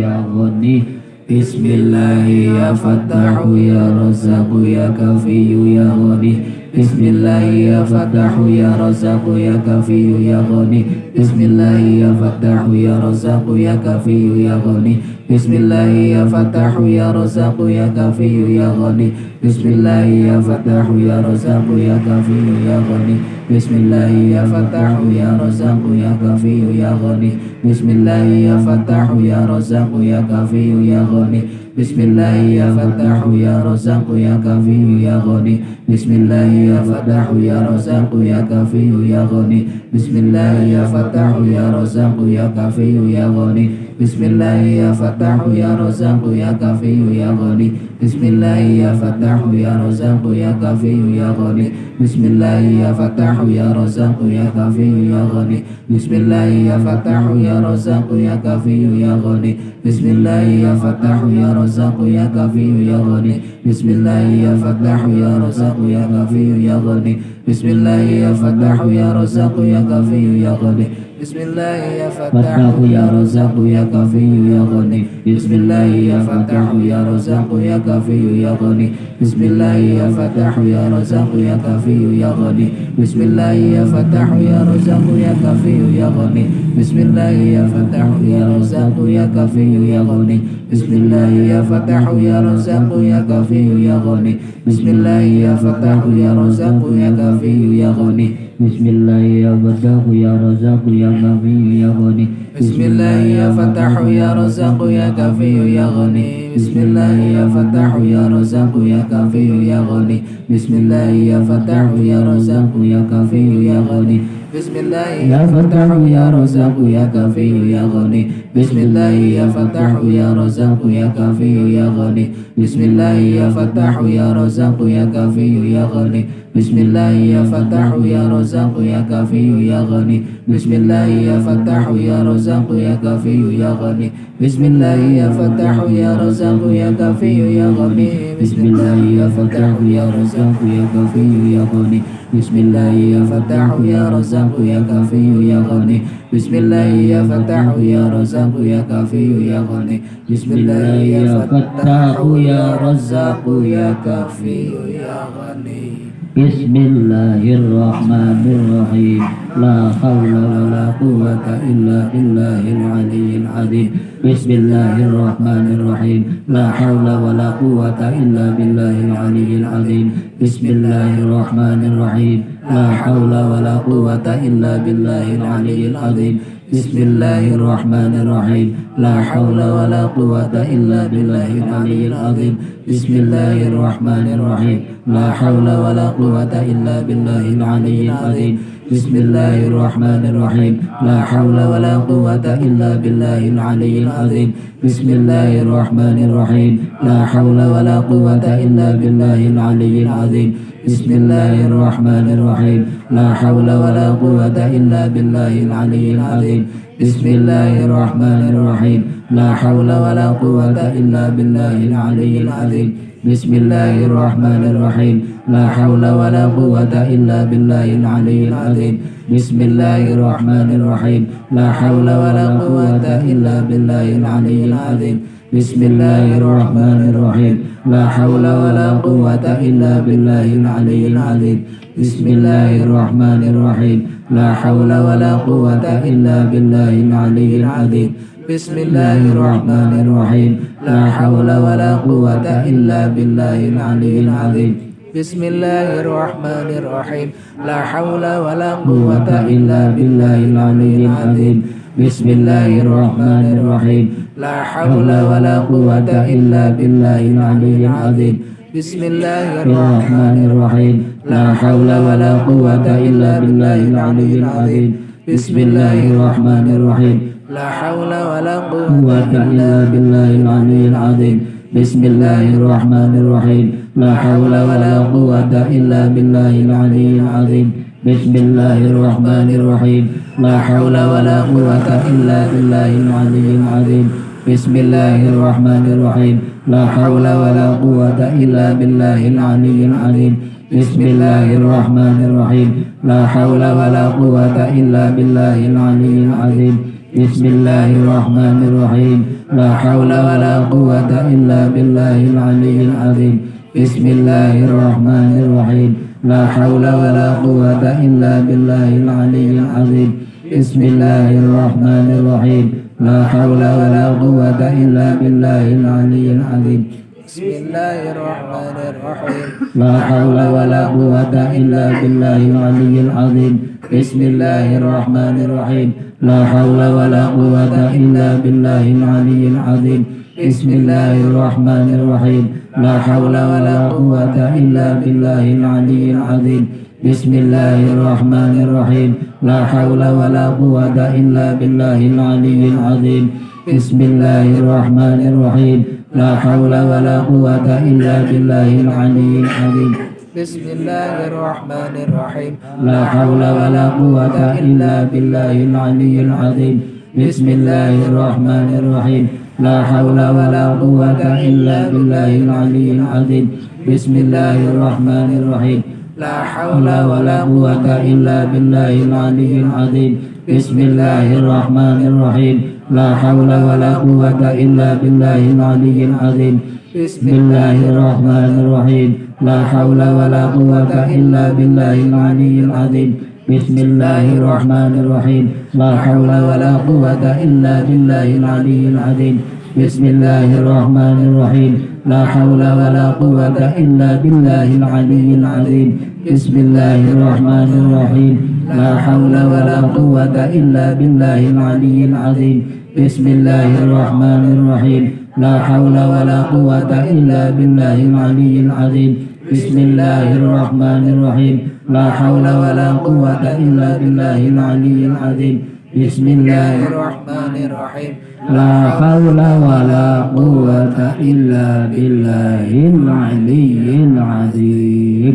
Speaker 7: يا غني. بسم الله يا فتاح يا رزاق يا كافي يا غني. بسم الله يا فتاح يا رزاق يا كافي يا غني. بسم الله يا فتاح يا رزاق يا كافي يا غني. بسم الله يا فتاح يا رزاق يا كافي يا غني. بسم الله يا فتاح يا رزاق يا كافي يا غني. بسم الله يا فتاح يا رزاق يا كافي يا غني. بسم الله يا فتاح يا رزاق يا كافي يا غني. بسم الله يا فتاح يا رزاق يا كافي يا غني. بسم الله يا فتاح يا رزاق يا كافي يا غني. بسم الله يا فتاح يا رزاق يا كافي يا غني. بسم الله يا فتاح يا رزاق يا كافي يا غني بسم الله يا فتاح يا رزاق يا كافي يا غني بسم الله يا فتاح يا رزاق يا كافي يا غني بسم الله يا فتاح يا رزاق يا كافي يا غني بسم الله يا فتاح يا رزاق يا كافي يا غني بسم الله يا فتاح يا رزاق يا كافي يا غني بسم الله يا فتاح يا رزاق يا كافي يا غني
Speaker 3: بسم الله يا فتاح
Speaker 7: يا رزاق يا كافي يا غني. بسم الله يا فتاح يا رزاق يا كافي يا غني. بسم الله يا فتاح يا رزاق يا كافي يا غني. بسم الله يا فتاح يا رزاق يا كافي يا غني بسم الله يا فتاح يا رزاق يا كافي يا غني. بسم الله يا فتاح يا رزاق يا كافي يا غني. بسم الله يا فتاح يا رزاق يا كافي يا غني. بسم الله يا فتاح يا رزاق يا كافي يا غني.
Speaker 3: بسم الله يا فتاح يا رزاق يا كافي يا غني. بسم الله يا فتاح يا رزاق يا كافي يا غني. بسم الله يا فتاح يا رزاق يا كافي يا غني. بسم الله يا فتاح يا رزاق يا كافي يا غني. بسم الله يا فتاح يا رزاق يا كافي يا غني. بسم الله يا فتاح يا رزاق يا كافي يا غني. بسم الله يا فتاح يا رزاق يا كافي يا غني. بسم الله يا فتاح يا رزاق يا كافي يا غني بسم الله يا فتاح يا رزاق يا كافي يا غني. بسم الله يا فتاح يا رزاق يا كافي يا غني. بسم الله يا فتاح يا رزاق يا كافي يا غني. بسم الله يا فتاح يا رزاق يا كافي يا غني. بسم الله يا فتاح يا رزاق يا كافي يا غني.
Speaker 7: بسم الله الرحمن الرحيم. لا حول ولا قوة إلا بالله العلي العظيم. بسم الله الرحمن الرحيم. لا حول ولا قوة إلا بالله العلي العظيم. بسم الله الرحمن الرحيم. لا حول ولا قوة إلا بالله العلي العظيم. بسم الله الرحمن الرحيم. لا حول ولا قوة إلا بالله العلي العظيم. بسم الله الرحمن الرحيم. لا حول ولا قوة إلا بالله العلي العظيم. بسم الله الرحمن الرحيم. لا حول ولا قوة إلا بالله العلي العظيم. بسم الله الرحمن الرحيم. لا حول ولا قوة إلا بالله العلي العظيم. بسم الله الرحمن الرحيم. لا حول ولا قوة إلا بالله العلي العظيم. بسم الله الرحمن الرحيم. لا حول ولا قوة إلا بالله العلي العظيم. بسم الله الرحمن الرحيم. لا حول ولا قوة إلا بالله العلي العظيم. بسم الله الرحمن الرحيم. لا حول ولا قوة إلا بالله العلي العظيم. بسم الله الرحمن الرحيم. لا حول ولا قوة إلا بالله العلي العظيم. بسم الله الرحمن الرحيم. لا حول ولا قوة إلا بالله العلي العظيم. بسم الله الرحمن الرحيم. لا حول ولا قوة إلا بالله العلي العظيم. بسم الله الرحمن الرحيم. لا حول ولا قوة إلا بالله العلي العظيم. بسم الله الرحمن الرحيم. لا حول ولا قوة إلا بالله العلي العظيم. بسم الله الرحمن الرحيم. لا حول ولا قوة إلا بالله العلي العظيم. بسم الله الرحمن الرحيم. لا حول ولا قوة إلا بالله العلي العظيم. بسم الله الرحمن الرحيم. لا حول ولا قوة إلا بالله العلي العظيم. بسم الله الرحمن الرحيم. لا حول ولا قوة إلا بالله العلي العظيم. بسم الله الرحمن الرحيم. لا حول ولا قوة إلا بالله العلي العظيم. بسم الله الرحمن الرحيم. لا حول ولا قوة إلا بالله العلي العظيم. بسم الله الرحمن الرحيم. لا حول ولا قوة إلا بالله العلي العظيم. بسم الله الرحمن الرحيم. لا حول ولا قوة إلا بالله العلي العظيم. بسم الله الرحمن الرحيم. لا حول ولا قوة إلا بالله العلي العظيم. بسم الله الرحمن الرحيم. لا حول ولا قوة إلا بالله العلي العظيم. بسم الله الرحمن الرحيم. لا حول ولا قوة إلا بالله العلي العظيم. بسم الله الرحمن الرحيم. لا حول ولا قوة إلا بالله العلي العظيم. بسم الله الرحمن الرحيم. لا حول ولا قوة إلا بالله العلي العظيم. بسم الله الرحمن الرحيم. لا حول ولا قوة إلا بالله العلي العظيم. بسم الله الرحمن الرحيم. لا حول ولا قوة إلا بالله العلي العظيم. بسم الله الرحمن الرحيم. لا حول ولا قوة إلا بالله العلي العظيم. بسم الله الرحمن الرحيم. لا حول ولا قوة إلا بالله العلي العظيم. بسم الله الرحمن الرحيم. لا حول ولا قوة إلا بالله العلي العظيم. بسم الله الرحمن الرحيم. لا حول ولا قوة إلا بالله العلي العظيم. بسم الله الرحمن الرحيم. لا حول ولا قوة إلا بالله العلي العظيم. بسم الله الرحمن الرحيم. لا حول ولا قوة إلا بالله العلي العظيم. بسم الله الرحمن الرحيم. لا حول ولا قوة إلا بالله العلي العظيم. بسم الله الرحمن الرحيم. لا حول ولا قوة إلا بالله العلي العظيم. بسم الله الرحمن الرحيم. لا حول ولا قوة إلا بالله العلي العظيم. بسم الله الرحمن الرحيم. لا حول ولا قوة إلا بالله العلي العظيم.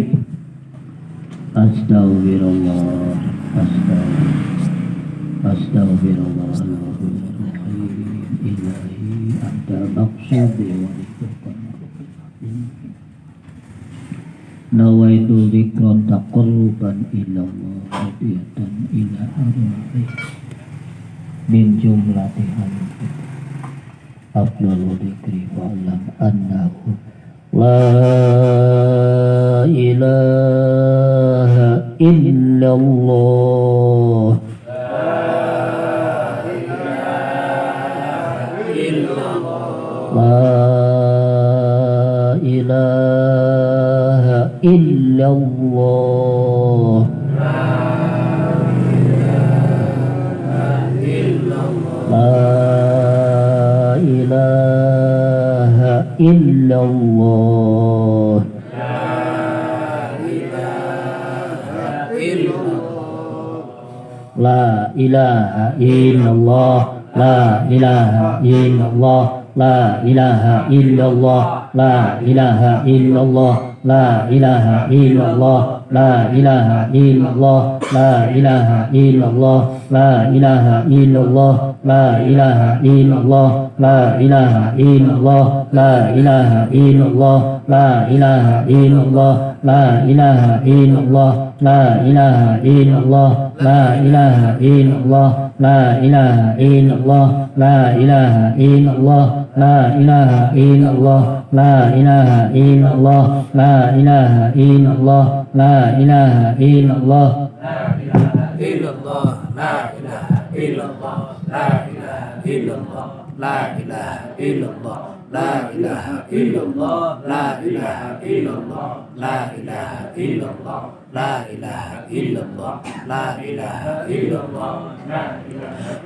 Speaker 7: أستغفر الله. أستغفر الله. إلهي أنت مقصودي ورزقنا نويت ذكرا تقربا إلى الله هدية إلى أرواحي من جملة هذه أفضل ذكر فاعلم أنه لا إله إلا الله إله إلا الله. لا إله إلا الله. لا إله إلا الله. لا إله إلا الله. لا إله إلا الله. لا إله إلا الله لا إله إلا الله لا إله إلا الله لا إله إلا الله لا إله إلا الله لا إله إلا الله لا إله إلا الله لا إله إلا الله لا إله إلا الله لا إله إلا الله لا إله إلا الله لا إله إلا الله لا إله إلا الله لا إله إلا الله لا إله إلا الله لا إله إلا الله لا إله إلا الله لا إله إلا الله
Speaker 3: illallah la ilaha illallah la ilaha illallah la ilaha illallah la ilaha illallah la ilaha illallah la ilaha illallah la ilaha illallah la ilaha illallah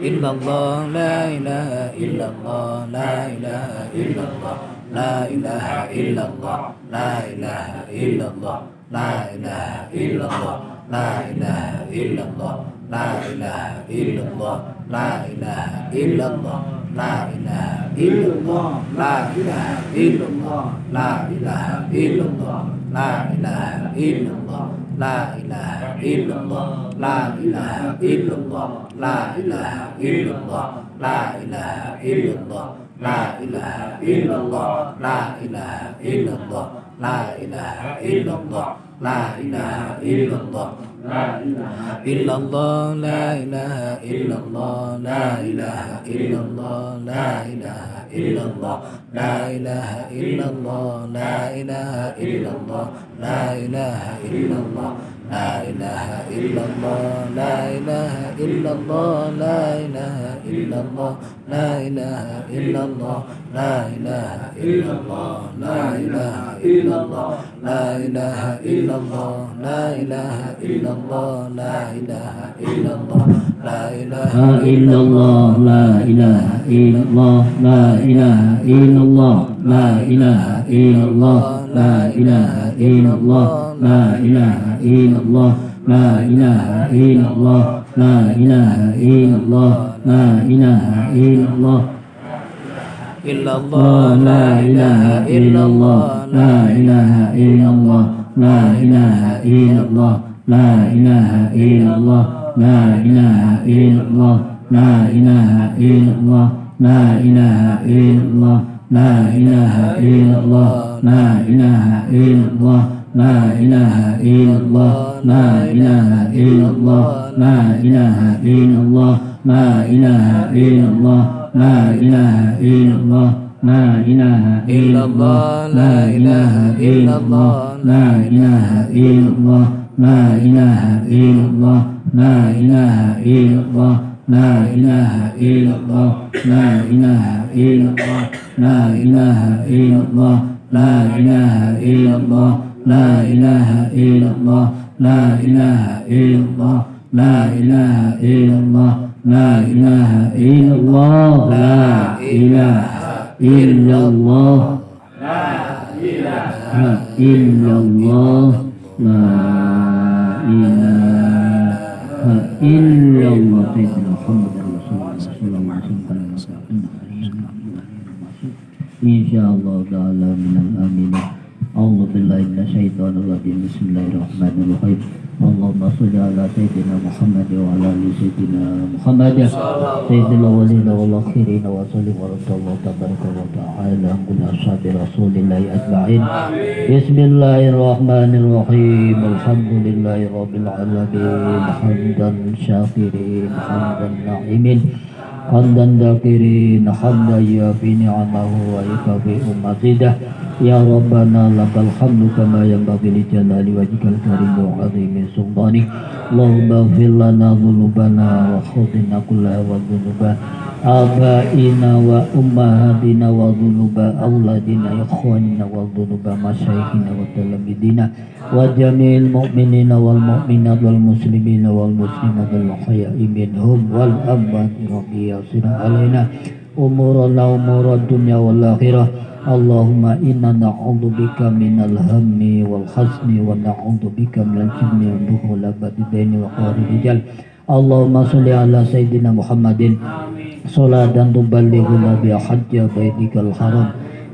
Speaker 3: illallah la ilaha illallah la ilaha illallah la ilaha illallah la ilaha illallah la ilaha illallah la ilaha illallah la ilaha illallah la ilaha illallah la ilaha illallah la ilaha illallah la ilaha illallah la ilaha illallah la ilaha illallah la ilaha illallah la ilaha illallah la ilaha illallah la ilaha illallah la ilaha illallah la ilaha illallah la ilaha illallah إلا الله لا إله إلا الله لا إله إلا الله لا إله إلا الله لا إله إلا الله لا إله إلا الله لا إله إلا الله لا إله إلا الله لا إله إلا الله لا إله إلا الله لا إله إلا الله لا إله إلا الله لا إله إلا الله
Speaker 7: لا إله إلا الله لا إله إلا الله لا إله إلا الله لا إله إلا الله لا إله إلا الله لا إله إلا الله لا إله إلا الله لا إله إلا الله لا إله إلا الله
Speaker 3: لا إله إلا الله
Speaker 7: لا إله إلا الله لا إله إلا الله إلا الله لا إله إلا الله لا إله إلا الله لا إله إلا الله لا إله إلا الله لا إله إلا الله لا إله إلا الله لا إله إلا الله لا إله إلا الله لا إله إلا الله لا إله إلا الله لا إله إلا الله لا إله إلا الله لا إله إلا الله لا إله إلا الله لا إله إلا الله لا إله إلا الله لا إله إلا الله لا إله إلا الله لا إله إلا الله لا إله إلا الله لا إله إلا الله لا إله إلا الله لا إله إلا الله لا إله إلا الله لا إله إلا الله لا إله إلا الله لا إله إلا الله لا إله إلا الله سيدنا محمد رسول الله صلى الله عليه وسلم إن شاء الله تعالى من الآمين أعوذ بالله من الشيطان الرجيم. بسم الله الرحمن الرحيم. اللهم صل على سيدنا محمد وعلى آل سيدنا محمد. سيد الأولين والآخرين وصلى ورد الله تبارك وتعالى عن كل أصحاب رسول الله أجمعين. بسم الله الرحمن الرحيم. الحمد لله رب العالمين. حمدا شاكرين حمدا hamdan dakirin hamda ya fi ni'amahu wa yakafi ummazidah ya rabbana lakal hamdu kama yanbaghi li jalali wajhikal karim wa azimi sultani Allahumma ighfir lana dhunubana wa khudina kullaha wa آبائنا وأمهاتنا وذنوب أولادنا إخواننا وذنوب مشايخنا وتلاميذنا وجميع المؤمنين والمؤمنات والمسلمين والمسلمات الأحياء منهم والأموات ربي يسر علينا أمورنا أمور الدنيا والآخرة. اللهم إنا نعوذ بك من الهم والحزن ونعوذ بك من الجبن والدخول الدين وقهر الرجال اللهم صل على سيدنا محمد صلاة تبلغنا بها حج بيتك الحرام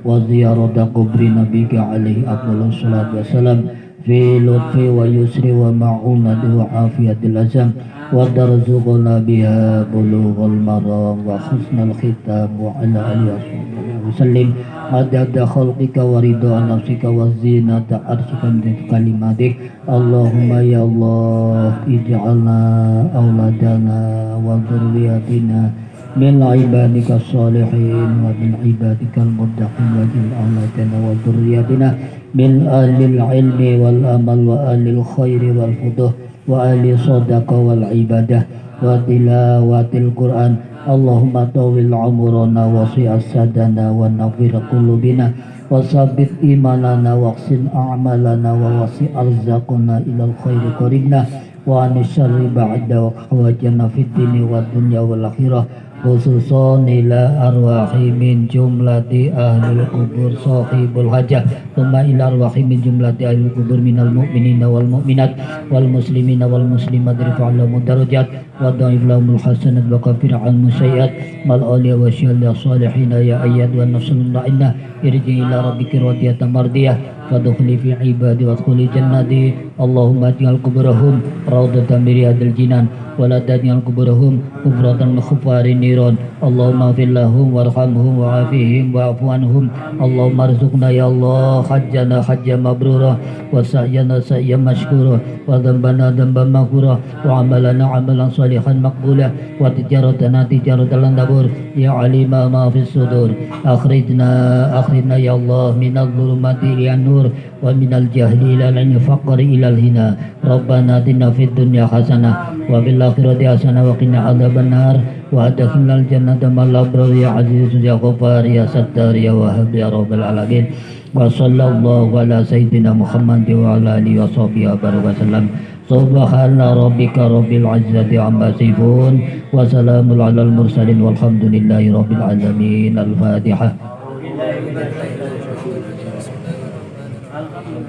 Speaker 7: وزيارة قبر نبيك عليه أفضل الصلاة والسلام في لطف ويسر ومعونة وعافية الأزم وترزقنا بها بلوغ المرام وحسن الختام وعلى آله وصحبه وسلم عدد خلقك ورضا نفسك وزينة عرشك من كلماتك اللهم يا الله اجعلنا أولادنا وذرياتنا من عبادك الصالحين ومن عبادك المتقين وجل أولادنا وذرياتنا من أهل العلم والأمل وأهل الخير والفضل وأهل الصدقة والعبادة وتلاوة القرآن اللهم طول عمرنا وصي أسدنا ونغفر قلوبنا وثبت إيماننا واغسل أعمالنا ووسع أرزاقنا إلى الخير قربنا وعن الشر بعد وحوجنا في الدين والدنيا والآخرة. Khususon ila arwahi min jumlati ahlul kubur sahibul hajah. Tuma ila arwahi min jumlati ahlul kubur minal mu'minina wal mu'minat wal muslimina wal muslimat rifa'allahu darajat wa da'if lahumul hasanat wa kafir al musayyiat mal awliya wa syalli salihina ya ayyad wa nafsulullah inna irji ila rabbika radiyatan mardiyah fadkhuli fi ibadi wa dkhuli jannati. Allahumma ij'al kuburahum rawdatan min riyadil jinan wa la taj'al kuburahum kufratan min niron Allahumma fil lahum warhamhum wa'afihim wa'afu anhum. Allahumma rizukna ya Allah hajjana hajja mabrura wa sa'yana sa'ya mashkura wa dhanbana dhanban maghfura wa amalana amalan salihan maqbula wa tijaratana tijaratan tabur ya alima ma أخرجنا يا الله من الظلمات إلى النور ومن الجهل إلى الفقر إلى الهنا ربنا آتنا في الدنيا حسنة وفي الآخرة حسنة وقنا عذاب النار. وأدخلنا الجنة مع الأبرار يا عزيز يا غفار يا ستار يا وهاب يا رب العالمين. وصلى الله على سيدنا محمد وعلى آله وصحبه وبارك وسلم. سبحان ربك رب العزة عما يصفون وسلام على المرسلين والحمد لله رب العالمين. الفاتحة al-fatihah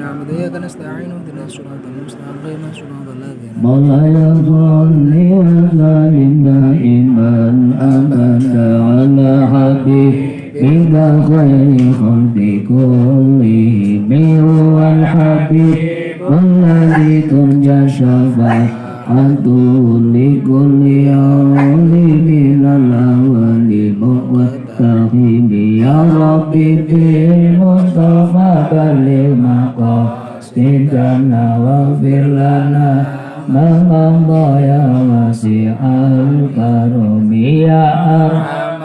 Speaker 3: نعبد وإياك نستعين اهدنا الصراط المستقيم صراط الذين
Speaker 7: مولاي صل وسلم دائما أبدا على حبيبك خير خلق كلهم هو الحبيب الذي ترجى شفاعته لكل يوم من الأول والتقييم يا ربي بالمصطفى بلغ مقاصدنا واغفر لنا ما مضى يا واسع الكرم يا أرحم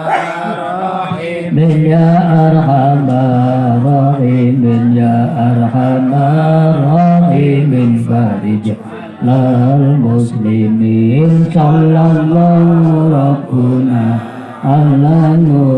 Speaker 7: الراحمين يا أرحم الراحمين يا أرحم الراحمين فرج للمسلمين صلى الله ربنا على نور